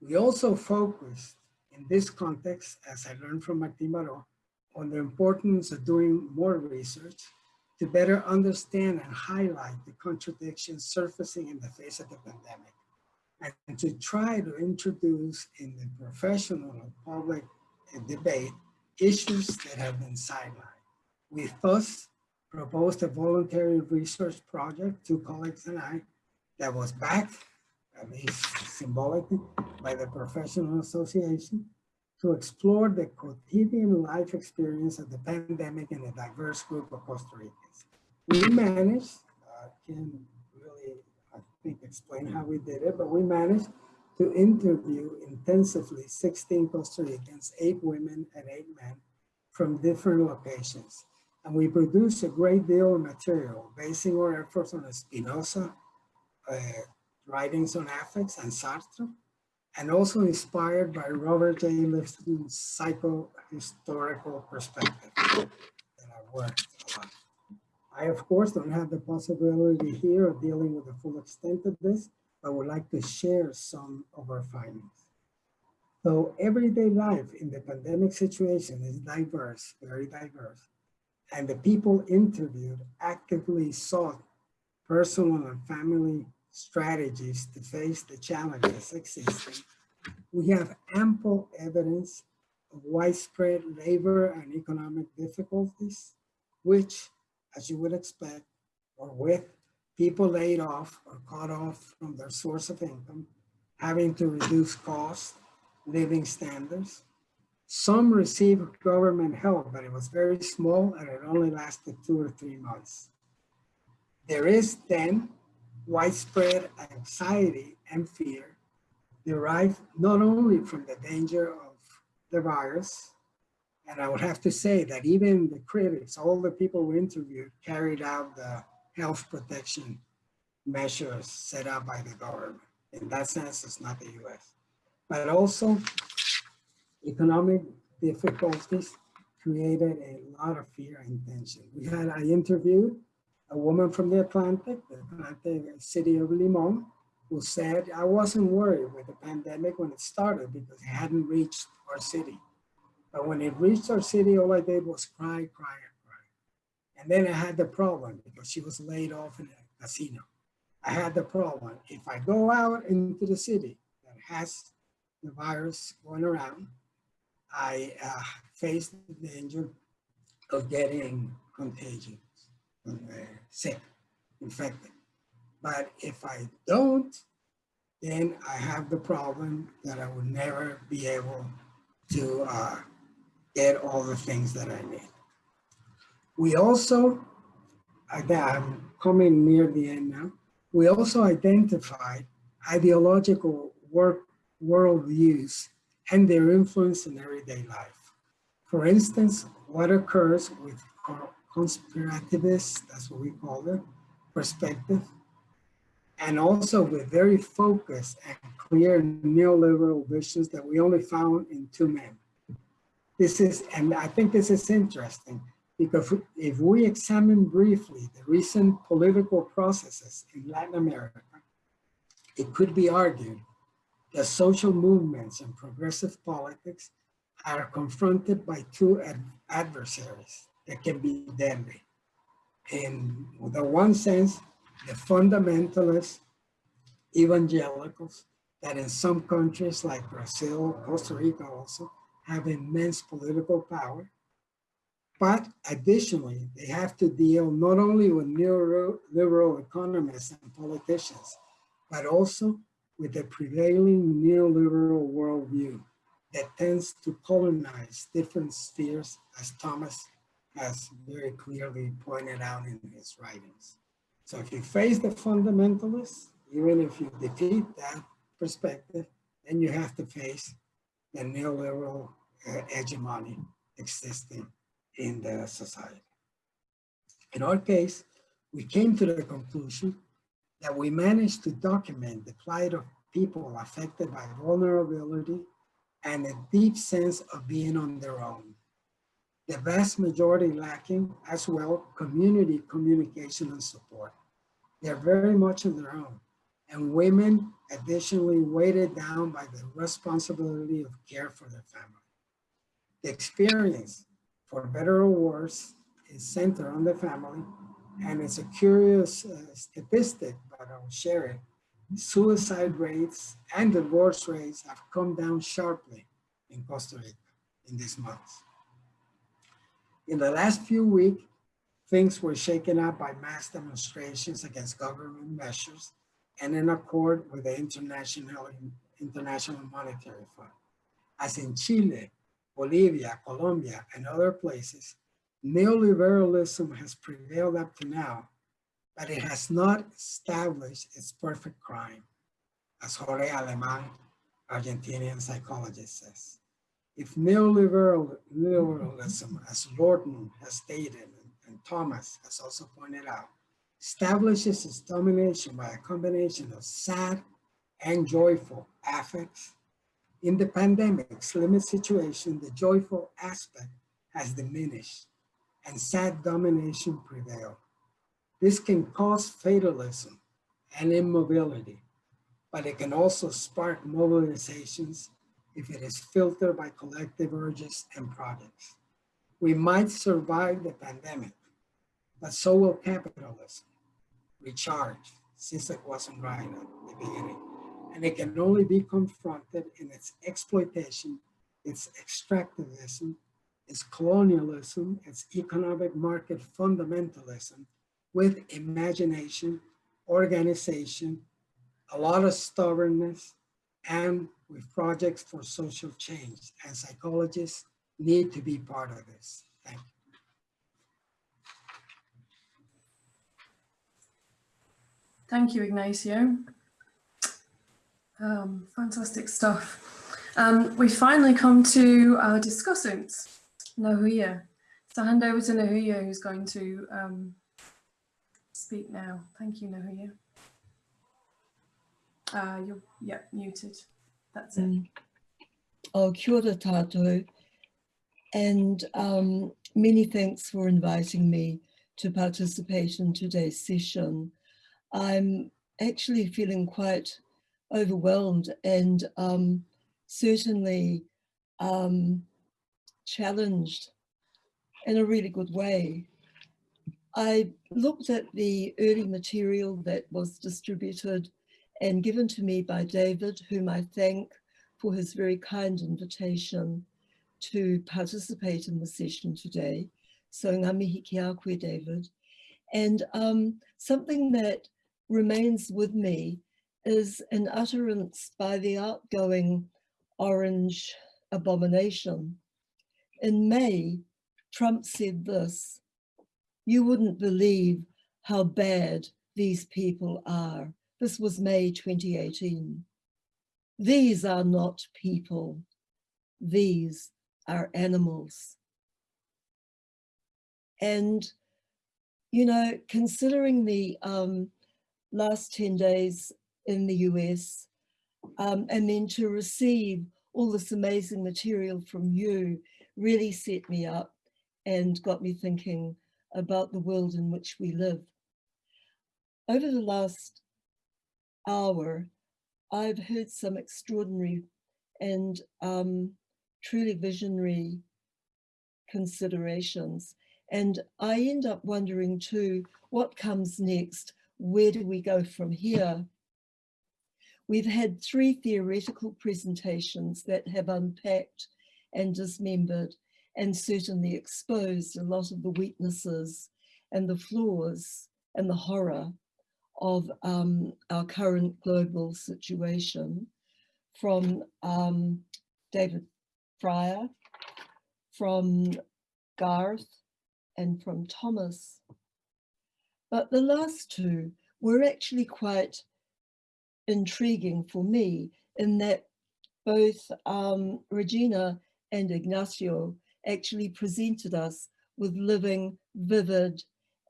We also focused in this context, as I learned from Martin Baró, on the importance of doing more research to better understand and highlight the contradictions surfacing in the face of the pandemic and to try to introduce in the professional and public debate issues that have been sidelined. We thus proposed a voluntary research project, to colleagues and I, that was backed, at least symbolically, by the Professional Association to explore the quotidian life experience of the pandemic in a diverse group of Costa Ricans. We managed, uh, can really, I think, explain how we did it, but we managed to interview intensively 16 Costa Ricans, eight women and eight men from different locations. And we produce a great deal of material, basing our efforts on Spinoza, uh, writings on affects and Sartre, and also inspired by Robert J. Lifton's psycho-historical perspective that I worked. I, of course, don't have the possibility here of dealing with the full extent of this, but would like to share some of our findings. So everyday life in the pandemic situation is diverse, very diverse, and the people interviewed actively sought personal and family strategies to face the challenges existing, we have ample evidence of widespread labor and economic difficulties, which, as you would expect, or with people laid off or cut off from their source of income, having to reduce costs, living standards. Some received government help, but it was very small and it only lasted two or three months. There is then widespread anxiety and fear derived not only from the danger of the virus, and I would have to say that even the critics, all the people we interviewed carried out the health protection measures set out by the government. In that sense, it's not the US. But also economic difficulties created a lot of fear and tension. We had, I interviewed a woman from the Atlantic, the Atlantic city of Limon, who said, I wasn't worried with the pandemic when it started because it hadn't reached our city. But when it reached our city, all I did was cry, cry, cry. And then I had the problem because she was laid off in a casino. I had the problem. If I go out into the city that has the virus going around, I uh, face the danger of getting contagion uh, sick, infected. But if I don't, then I have the problem that I will never be able to uh, get all the things that I need. We also, I'm coming near the end now, we also identified ideological work worldviews and their influence in everyday life. For instance, what occurs with conspirativist, that's what we call it, perspective, and also with very focused and clear neoliberal visions that we only found in two men. This is, and I think this is interesting because if we examine briefly the recent political processes in Latin America, it could be argued that social movements and progressive politics are confronted by two ad adversaries, that can be deadly. In the one sense, the fundamentalist evangelicals that in some countries like Brazil, Costa Rica also, have immense political power. But additionally, they have to deal not only with neoliberal economists and politicians, but also with the prevailing neoliberal worldview that tends to colonize different spheres, as Thomas has very clearly pointed out in his writings. So if you face the fundamentalists, even if you defeat that perspective, then you have to face the neoliberal uh, hegemony existing in the society. In our case, we came to the conclusion that we managed to document the plight of people affected by vulnerability and a deep sense of being on their own the vast majority lacking as well community communication and support. They're very much on their own. And women additionally weighted down by the responsibility of care for their family. The experience, for better or worse, is centered on the family. And it's a curious uh, statistic, but I'll share it. Suicide rates and divorce rates have come down sharply in Costa Rica in these months. In the last few weeks, things were shaken up by mass demonstrations against government measures and in accord with the International, International Monetary Fund. As in Chile, Bolivia, Colombia, and other places, neoliberalism has prevailed up to now, but it has not established its perfect crime, as Jorge Aleman, Argentinian psychologist says. If neoliberal, neoliberalism, as Lordon has stated, and, and Thomas has also pointed out, establishes its domination by a combination of sad and joyful affects, in the pandemic's limit situation, the joyful aspect has diminished and sad domination prevailed. This can cause fatalism and immobility, but it can also spark mobilizations if it is filtered by collective urges and projects. We might survive the pandemic, but so will capitalism. Recharge, since it wasn't right at the beginning and it can only be confronted in its exploitation, its extractivism, its colonialism, its economic market fundamentalism with imagination, organization, a lot of stubbornness, and with projects for social change. And psychologists need to be part of this. Thank you. Thank you, Ignacio. Um, fantastic stuff. Um, we finally come to our discussants, Ngahuia. So hand over to Ngahuia who's going to um, speak now. Thank you, Ngahuia. Uh, you're, yeah, muted. That's it. Um, oh, kia ora. And um, many thanks for inviting me to participate in today's session. I'm actually feeling quite overwhelmed and um, certainly um, challenged in a really good way. I looked at the early material that was distributed and given to me by David, whom I thank for his very kind invitation to participate in the session today. So ngā mihi ki a koe, David. And um, something that remains with me is an utterance by the outgoing orange abomination. In May, Trump said this, you wouldn't believe how bad these people are. This was May 2018. These are not people. These are animals. And, you know, considering the um, last 10 days in the US, um, and then to receive all this amazing material from you really set me up and got me thinking about the world in which we live. Over the last hour, I've heard some extraordinary and um, truly visionary considerations. And I end up wondering too, what comes next? Where do we go from here? We've had three theoretical presentations that have unpacked and dismembered and certainly exposed a lot of the weaknesses and the flaws and the horror of um, our current global situation from um, David Fryer, from Garth, and from Thomas. But the last two were actually quite intriguing for me in that both um, Regina and Ignacio actually presented us with living, vivid,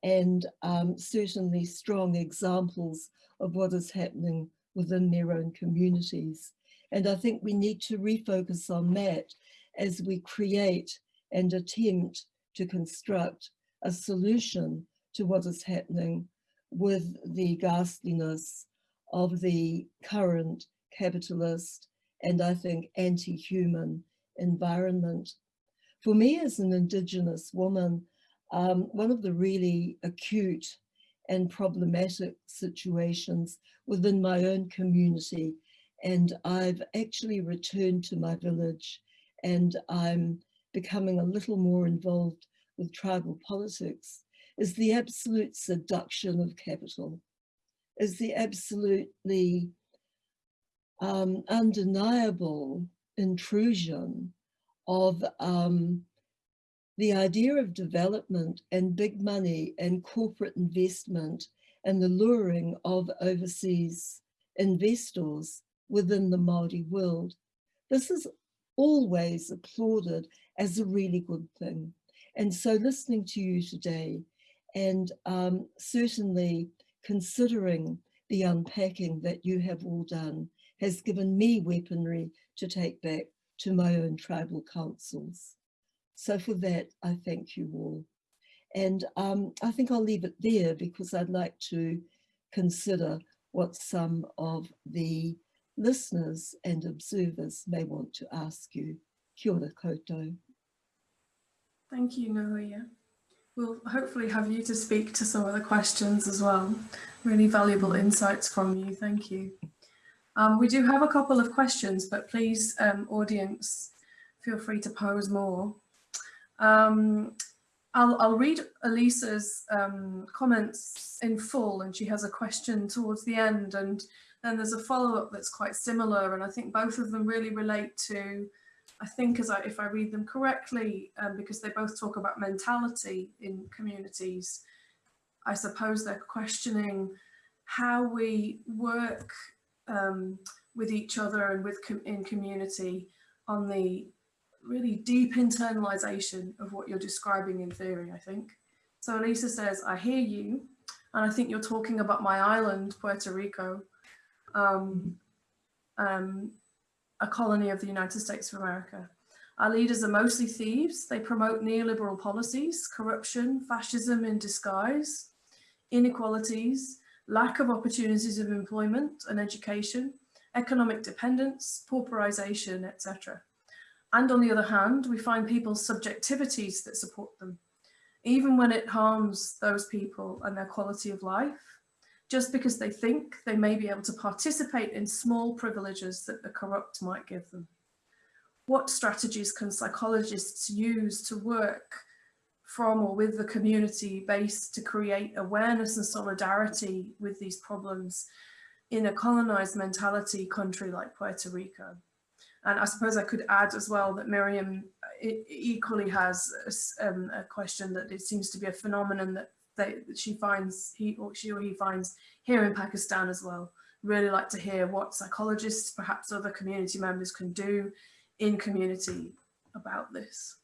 and um, certainly strong examples of what is happening within their own communities. And I think we need to refocus on that as we create and attempt to construct a solution to what is happening with the ghastliness of the current capitalist and I think anti-human environment. For me as an Indigenous woman, um, one of the really acute and problematic situations within my own community and I've actually returned to my village and I'm becoming a little more involved with tribal politics is the absolute seduction of capital, is the absolutely um, undeniable intrusion of um, the idea of development and big money and corporate investment and the luring of overseas investors within the Māori world. This is always applauded as a really good thing. And so listening to you today and um, certainly considering the unpacking that you have all done has given me weaponry to take back to my own tribal councils. So for that, I thank you all. And um, I think I'll leave it there because I'd like to consider what some of the listeners and observers may want to ask you. Kia ora koutou. Thank you, Ngahuia. We'll hopefully have you to speak to some of the questions as well. Really valuable insights from you. Thank you. Um, we do have a couple of questions, but please, um, audience, feel free to pose more. Um, I'll, I'll, read Elisa's um, comments in full and she has a question towards the end and then there's a follow-up that's quite similar and I think both of them really relate to I think as I, if I read them correctly, um, because they both talk about mentality in communities, I suppose they're questioning how we work um, with each other and with com in community on the really deep internalization of what you're describing in theory, I think. So Elisa says, I hear you, and I think you're talking about my island, Puerto Rico. Um, um, a colony of the United States of America. Our leaders are mostly thieves. They promote neoliberal policies, corruption, fascism in disguise, inequalities, lack of opportunities of employment and education, economic dependence, pauperization, etc. And on the other hand, we find people's subjectivities that support them, even when it harms those people and their quality of life, just because they think they may be able to participate in small privileges that the corrupt might give them. What strategies can psychologists use to work from or with the community base to create awareness and solidarity with these problems in a colonized mentality country like Puerto Rico? And I suppose I could add as well that Miriam equally has a, um, a question that it seems to be a phenomenon that that she finds he or she or he finds here in Pakistan as well. Really like to hear what psychologists, perhaps other community members can do in community about this.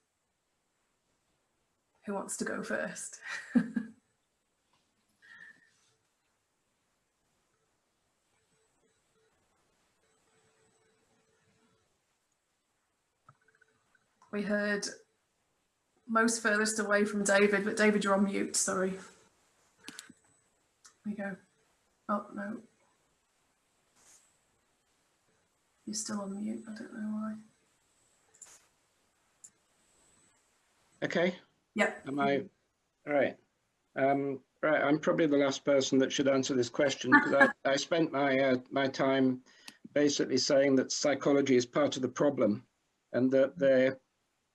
Who wants to go first? we heard most furthest away from David, but David, you're on mute, sorry. There we go. Oh, no. You're still on mute, I don't know why. Okay. Yep. Am I, all right. Um, right, I'm probably the last person that should answer this question because I, I spent my, uh, my time basically saying that psychology is part of the problem and that the,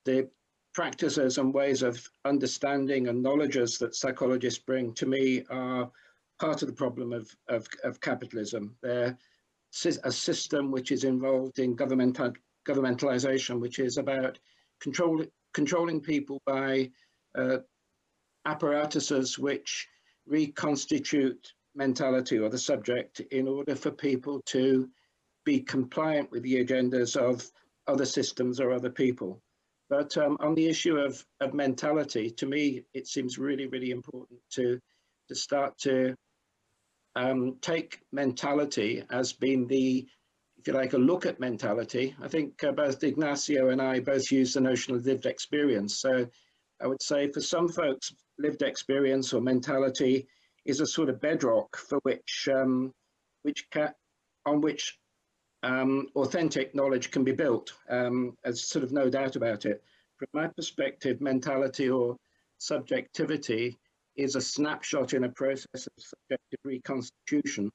the practices and ways of understanding and knowledges that psychologists bring to me are part of the problem of, of, of capitalism. They're a system which is involved in governmental, governmentalization, which is about control, controlling people by apparatuses which reconstitute mentality or the subject in order for people to be compliant with the agendas of other systems or other people. But um, on the issue of, of mentality, to me, it seems really, really important to, to start to um, take mentality as being the if you like, a look at mentality, I think uh, both Ignacio and I both use the notion of lived experience. So I would say for some folks, lived experience or mentality is a sort of bedrock for which, um, which on which um, authentic knowledge can be built. Um, there's sort of no doubt about it. From my perspective, mentality or subjectivity is a snapshot in a process of subjective reconstitution.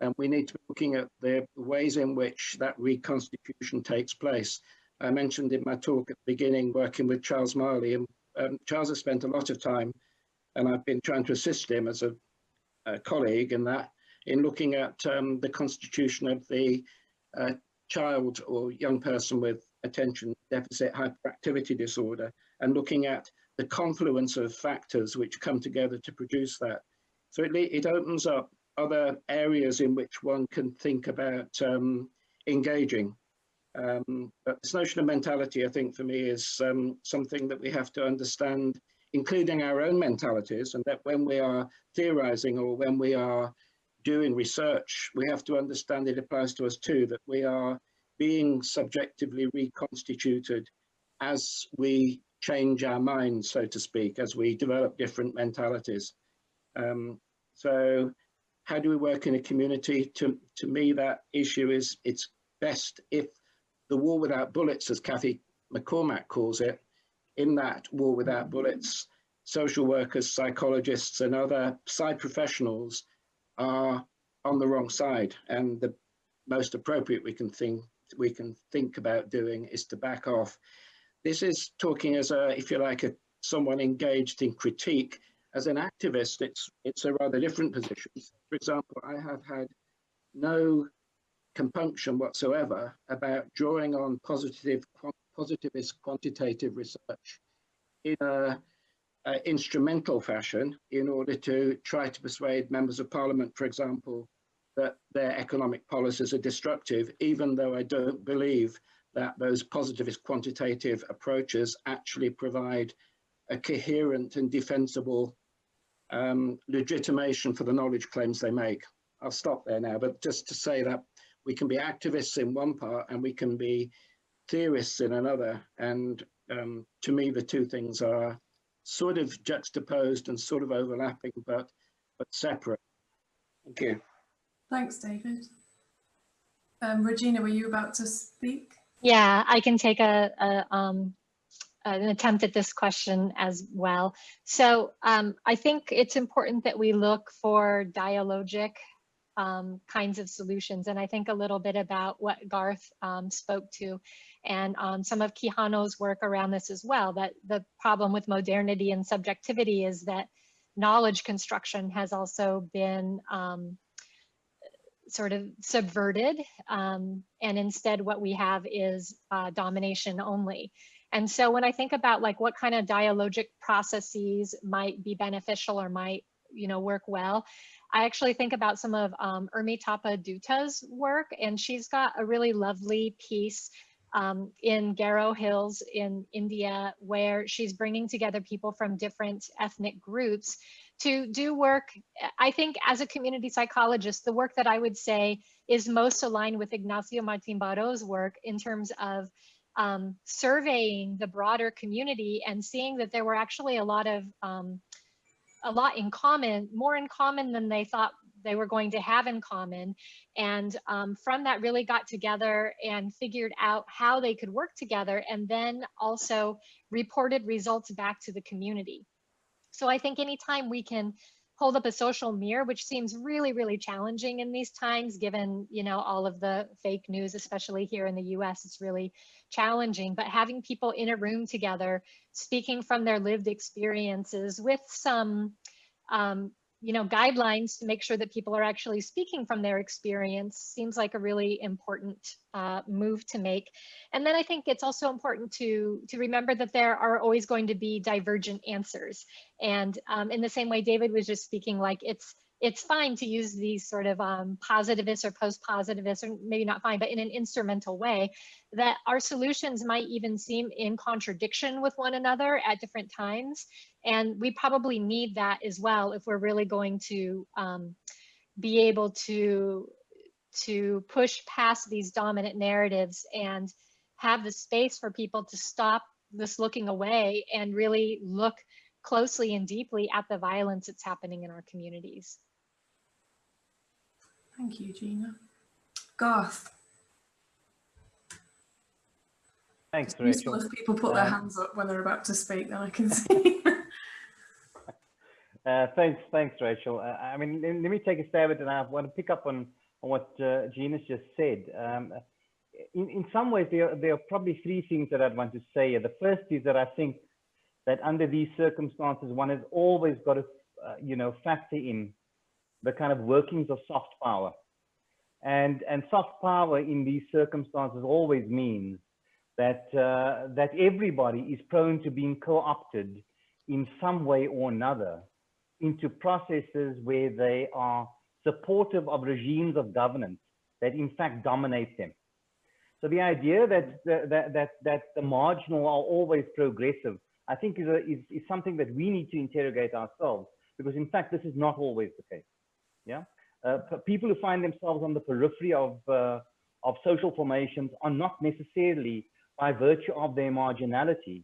And we need to be looking at the ways in which that reconstitution takes place. I mentioned in my talk at the beginning, working with Charles Marley, and um, Charles has spent a lot of time, and I've been trying to assist him as a, a colleague in that, in looking at um, the constitution of the uh, child or young person with attention deficit hyperactivity disorder, and looking at the confluence of factors which come together to produce that. So it, it opens up other areas in which one can think about um, engaging. Um, but this notion of mentality, I think for me is um, something that we have to understand, including our own mentalities, and that when we are theorizing or when we are doing research, we have to understand it applies to us too, that we are being subjectively reconstituted as we change our minds, so to speak, as we develop different mentalities. Um, so how do we work in a community? To, to me, that issue is it's best if the war without bullets, as Kathy McCormack calls it, in that war without bullets, social workers, psychologists and other psy professionals are on the wrong side. And the most appropriate we can think we can think about doing is to back off this is talking as a, if you like, a, someone engaged in critique. As an activist, it's it's a rather different position. For example, I have had no compunction whatsoever about drawing on positive, positivist quantitative research in a, a, instrumental fashion in order to try to persuade members of parliament, for example, that their economic policies are destructive, even though I don't believe that those positivist quantitative approaches actually provide a coherent and defensible um, legitimation for the knowledge claims they make. I'll stop there now, but just to say that we can be activists in one part and we can be theorists in another. And um, to me, the two things are sort of juxtaposed and sort of overlapping, but, but separate. Thank you. Thanks, David. Um, Regina, were you about to speak? Yeah, I can take a, a um, an attempt at this question as well. So um, I think it's important that we look for dialogic um, kinds of solutions. And I think a little bit about what Garth um, spoke to and um, some of Quijano's work around this as well, that the problem with modernity and subjectivity is that knowledge construction has also been um, sort of subverted. Um, and instead what we have is uh, domination only. And so when I think about like what kind of dialogic processes might be beneficial or might, you know, work well, I actually think about some of um, Urmitapa Dutta's work, and she's got a really lovely piece um, in Garo Hills in India, where she's bringing together people from different ethnic groups to do work. I think as a community psychologist, the work that I would say is most aligned with Ignacio Martín-Baró's work in terms of um, surveying the broader community and seeing that there were actually a lot of um, a lot in common, more in common than they thought they were going to have in common. And um, from that really got together and figured out how they could work together and then also reported results back to the community. So I think anytime we can hold up a social mirror, which seems really, really challenging in these times, given, you know, all of the fake news, especially here in the US, it's really challenging. But having people in a room together, speaking from their lived experiences with some um, you know, guidelines to make sure that people are actually speaking from their experience seems like a really important uh, move to make. And then I think it's also important to, to remember that there are always going to be divergent answers. And um, in the same way David was just speaking, like it's, it's fine to use these sort of um, positivist or post-positivist, or maybe not fine, but in an instrumental way, that our solutions might even seem in contradiction with one another at different times. And we probably need that as well if we're really going to um, be able to to push past these dominant narratives and have the space for people to stop this looking away and really look closely and deeply at the violence that's happening in our communities. Thank you, Gina. Garth, Thanks, useful Rachel. if people put their Um, hands up when they're about to speak, then I can see. Uh, thanks, thanks, Rachel. Uh, I mean, let, let me take a stab at it. and I want to pick up on, on what uh, Gina's just said. Um, in, in some ways, there, are- there are probably three things that I'd want to say. The first is that I think that under these circumstances, one has always got to, uh, you know, factor in the kind of workings of soft power. And, and soft power in these circumstances always means that, uh, that everybody is prone to being co-opted in some way or another into processes where they are supportive of regimes of governance that in fact dominate them. So the idea that, that, that, that the marginal are always progressive, I think is, a, is, is something that we need to interrogate ourselves because in fact, this is not always the case. Yeah, uh, people who find themselves on the periphery of, uh, of social formations are not necessarily by virtue of their marginality,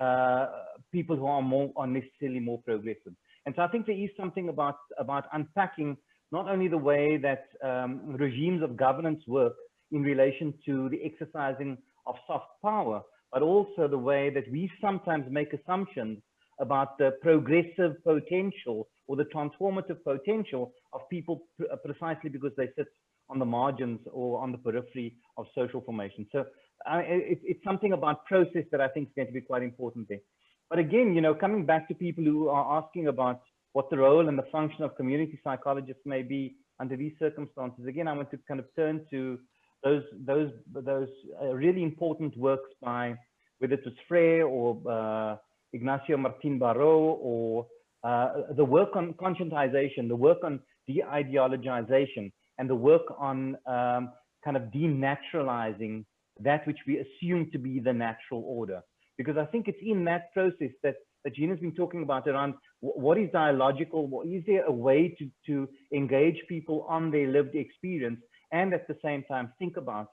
uh, people who are more are necessarily more progressive. And so I think there is something about, about unpacking not only the way that um, regimes of governance work in relation to the exercising of soft power, but also the way that we sometimes make assumptions about the progressive potential or the transformative potential of people uh, precisely because they sit on the margins or on the periphery of social formation. So uh, it, it's something about process that I think is going to be quite important there. But again, you know, coming back to people who are asking about what the role and the function of community psychologists may be under these circumstances, again, I want to kind of turn to those those those uh, really important works by whether it was Freire or uh, Ignacio Martín-Baró or uh, the work on conscientization, the work on de-ideologization, and the work on um, kind of denaturalizing that which we assume to be the natural order. Because I think it's in that process that, that Gina's been talking about around what is dialogical, what, is there a way to, to engage people on their lived experience and at the same time think about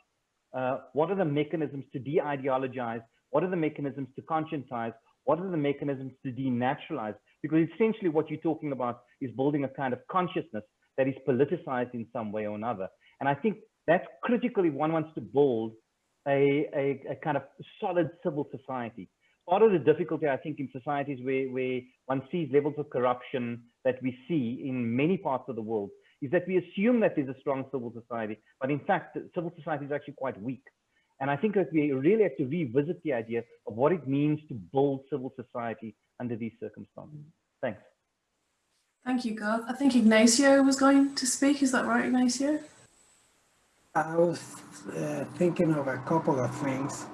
uh, what are the mechanisms to de-ideologize, what are the mechanisms to conscientize, what are the mechanisms to denaturalize? Because essentially what you're talking about is building a kind of consciousness that is politicized in some way or another. And I think that's critically one wants to build a, a, a, kind of solid civil society. Part of the difficulty, I think, in societies where, where one sees levels of corruption that we see in many parts of the world is that we assume that there's a strong civil society, but in fact, civil society is actually quite weak. And I think that we really have to revisit the idea of what it means to build civil society under these circumstances. Thanks. Thank you, Garth. I think Ignacio was going to speak. Is that right, Ignacio? I was uh, thinking of a couple of things,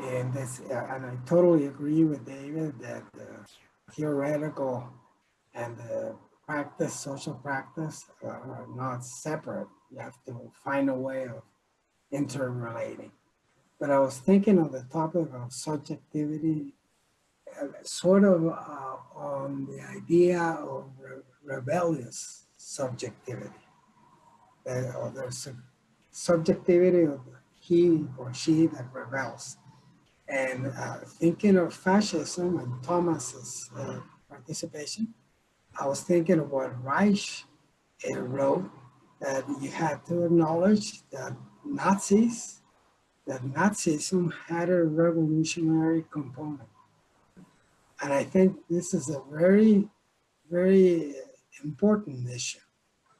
and this, uh, and I totally agree with David that the theoretical and the practice, social practice, uh, are not separate. You have to find a way of interrelating. But I was thinking of the topic of subjectivity, sort of uh, on the idea of re rebellious subjectivity. Uh, or a subjectivity of he or she that rebels. And uh, thinking of fascism and Thomas's uh, participation, I was thinking of what Reich uh, wrote, that you had to acknowledge that Nazis, that Nazism had a revolutionary component. And I think this is a very, very important issue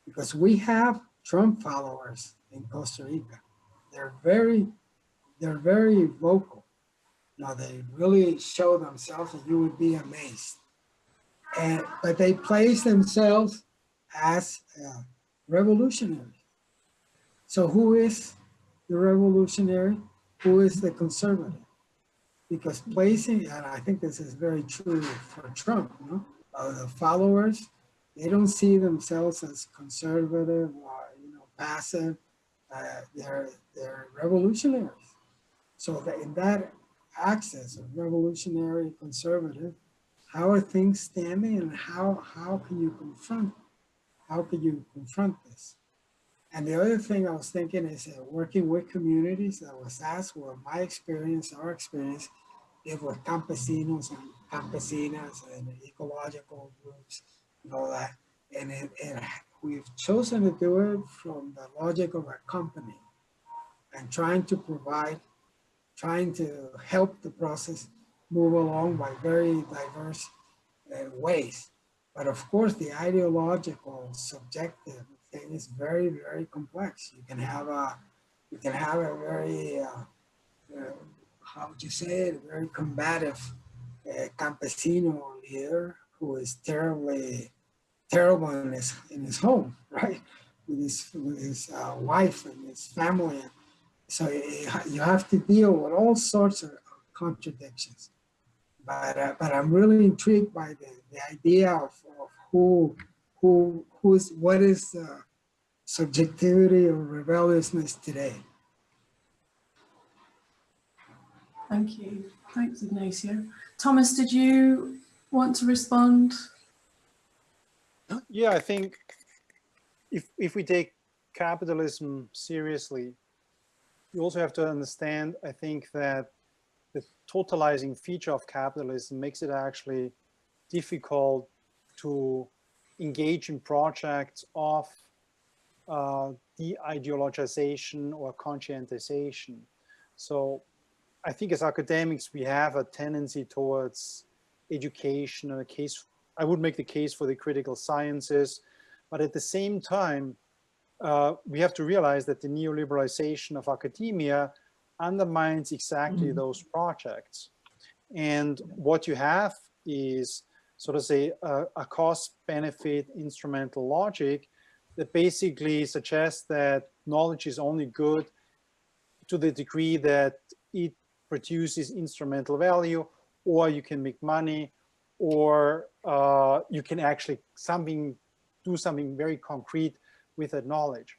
because we have Trump followers in Costa Rica. They're very, they're very vocal. Now they really show themselves and you would be amazed. And, but they place themselves as uh, revolutionaries. So who is the revolutionary? Who is the conservative? Because placing, and I think this is very true for Trump, no? Uh, the followers, they don't see themselves as conservative or you know passive. Uh, they're they're revolutionaries. So that in that axis of revolutionary conservative, how are things standing and how how can you confront how can you confront this? And the other thing I was thinking is uh, working with communities. I was asked well, my experience, our experience, if with campesinos and campesinas and ecological groups and all that. And it, we've chosen to do it from the logic of a company and trying to provide, trying to help the process move along by very diverse uh, ways. But of course, the ideological, subjective thing is very, very complex. You can have a, you can have a very, uh, uh, how would you say it, A very combative uh, campesino leader who is terribly, terrible in his in his home, right, with his with his uh, wife and his family. So you have to deal with all sorts of contradictions. But uh, but I'm really intrigued by the, the idea of, of who who who's what is subjectivity or rebelliousness today. Thank you. Thanks, Ignacio. Thomas, did you want to respond? Yeah, I think if if we take capitalism seriously, you also have to understand, I think that the totalizing feature of capitalism makes it actually difficult to engage in projects of uh, de-ideologization or conscientization. So I think as academics, we have a tendency towards education and a case, I would make the case for the critical sciences, but at the same time, uh, we have to realize that the neoliberalization of academia undermines exactly Mhm. those projects. And what you have is sort of say a, a cost benefit instrumental logic that basically suggests that knowledge is only good to the degree that it produces instrumental value or you can make money or uh, you can actually something do something very concrete with that knowledge.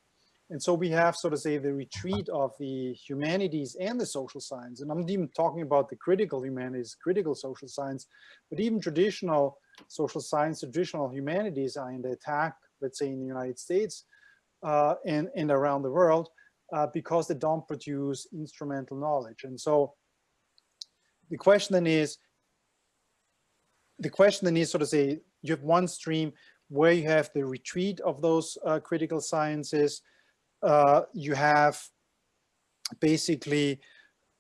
And so we have sort of say the retreat of the humanities and the social science. And I'm not even talking about the critical humanities, critical social science, but even traditional social science, traditional humanities are in the attack, let's say in the United States uh, and, and around the world, uh, because they don't produce instrumental knowledge. And so the question then is, the question then is sort of say, you have one stream where you have the retreat of those uh, critical sciences, uh, you have basically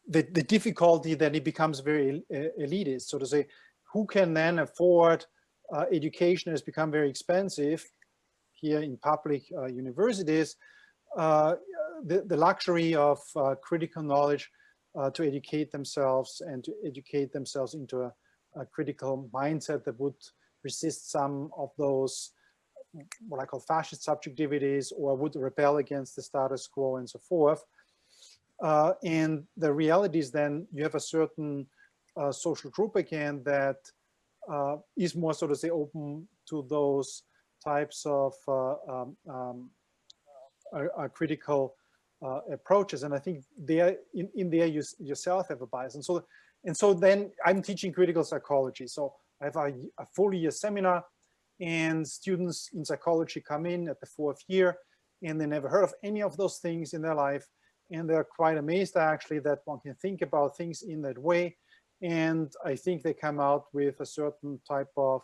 the, the difficulty that it becomes very elitist. So to say, who can then afford uh, education has become very expensive here in public uh, universities, uh, the, the luxury of uh, critical knowledge uh, to educate themselves and to educate themselves into a, a critical mindset that would resist some of those what I call fascist subjectivities or would rebel against the status quo and so forth. Uh, and the reality is then you have a certain uh, social group again that uh, is more so to say open to those types of uh, um, um, critical uh, approaches. And I think there in, in there you yourself have a bias. And so and so then I'm teaching critical psychology. So I have a, a full year seminar and students in psychology come in at the fourth year and they never heard of any of those things in their life and they're quite amazed actually that one can think about things in that way and I think they come out with a certain type of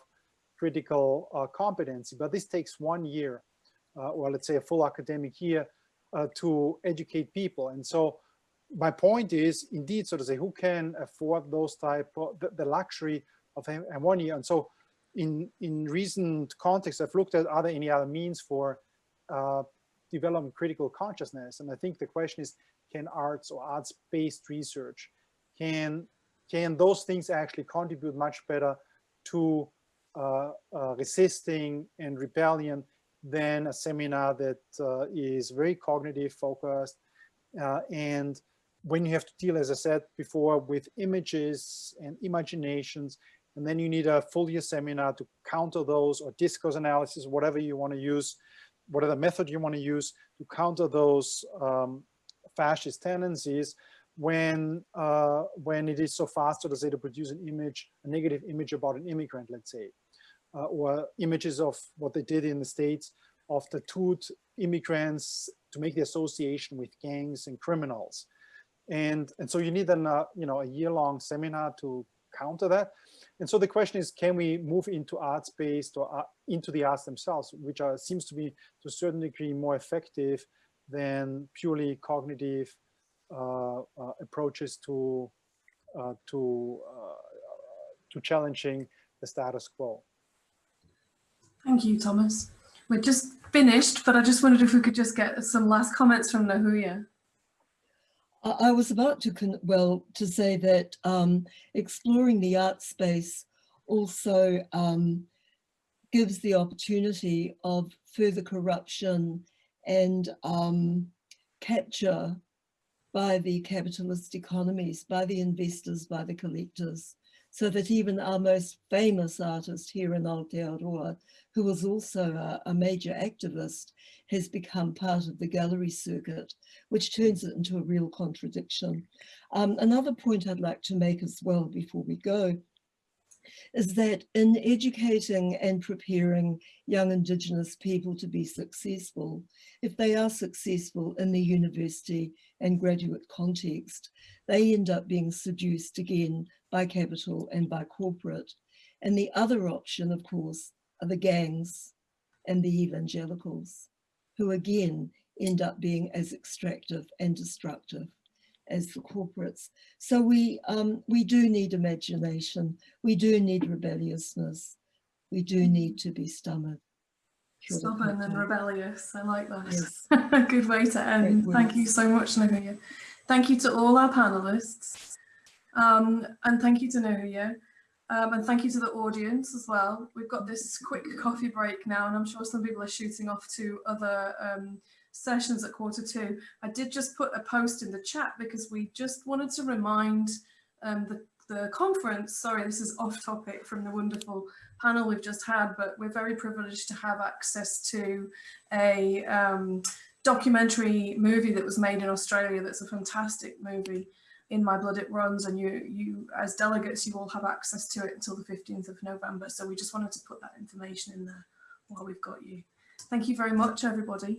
critical uh, competency but this takes one year uh, or let's say a full academic year uh, to educate people and so my point is indeed so to say who can afford those type of the, the luxury of year and so in, in recent context, I've looked at are there any other means for uh, developing critical consciousness? And I think the question is, can arts or arts-based research, can, can those things actually contribute much better to uh, uh, resisting and rebellion than a seminar that uh, is very cognitive focused uh, and when you have to deal, as I said before, with images and imaginations and then you need a full year seminar to counter those or discourse analysis, whatever you want to use, whatever method you want to use to counter those um, fascist tendencies when uh, when it is so fast to say to produce an image, a negative image about an immigrant, let's say, uh, or images of what they did in the States of the two immigrants to make the association with gangs and criminals. And, and so you need an, uh, you know, a year-long seminar to counter that. And so the question is, can we move into arts-based or uh, into the arts themselves, which are, seems to be to a certain degree more effective than purely cognitive uh, uh, approaches to uh, to uh, to challenging the status quo. Thank you, Thomas. We're just finished, but I just wondered if we could just get some last comments from Ngahuia. I was about to, well, to say that um, exploring the art space also um, gives the opportunity of further corruption and um, capture by the capitalist economies, by the investors, by the collectors, so that even our most famous artist here in Aotearoa, who was also a, a major activist, has become part of the gallery circuit, which turns it into a real contradiction. Um, another point I'd like to make as well before we go is that in educating and preparing young Indigenous people to be successful, if they are successful in the university and graduate context, they end up being seduced again by capital and by corporate. And the other option, of course, are the gangs and the evangelicals, who again end up being as extractive and destructive as the corporates. So we, um, we do need imagination, we do need rebelliousness, we do need to be stubborn. Stubborn and rebellious. I like that. Yes. Good way to end. Great Thank you so much, Ngahuia. Thank you to all our panelists. Um, and thank you to Ngahuia. Um, and thank you to the audience as well. We've got this quick coffee break now, and I'm sure some people are shooting off to other um, sessions at quarter two. I did just put a post in the chat because we just wanted to remind um, the, the conference, sorry, this is off topic from the wonderful panel we've just had, but we're very privileged to have access to a um, documentary movie that was made in Australia that's a fantastic movie in My Blood It Runs and you, you as delegates, you all have access to it until the 15th of November. So we just wanted to put that information in there while we've got you. Thank you very much, everybody.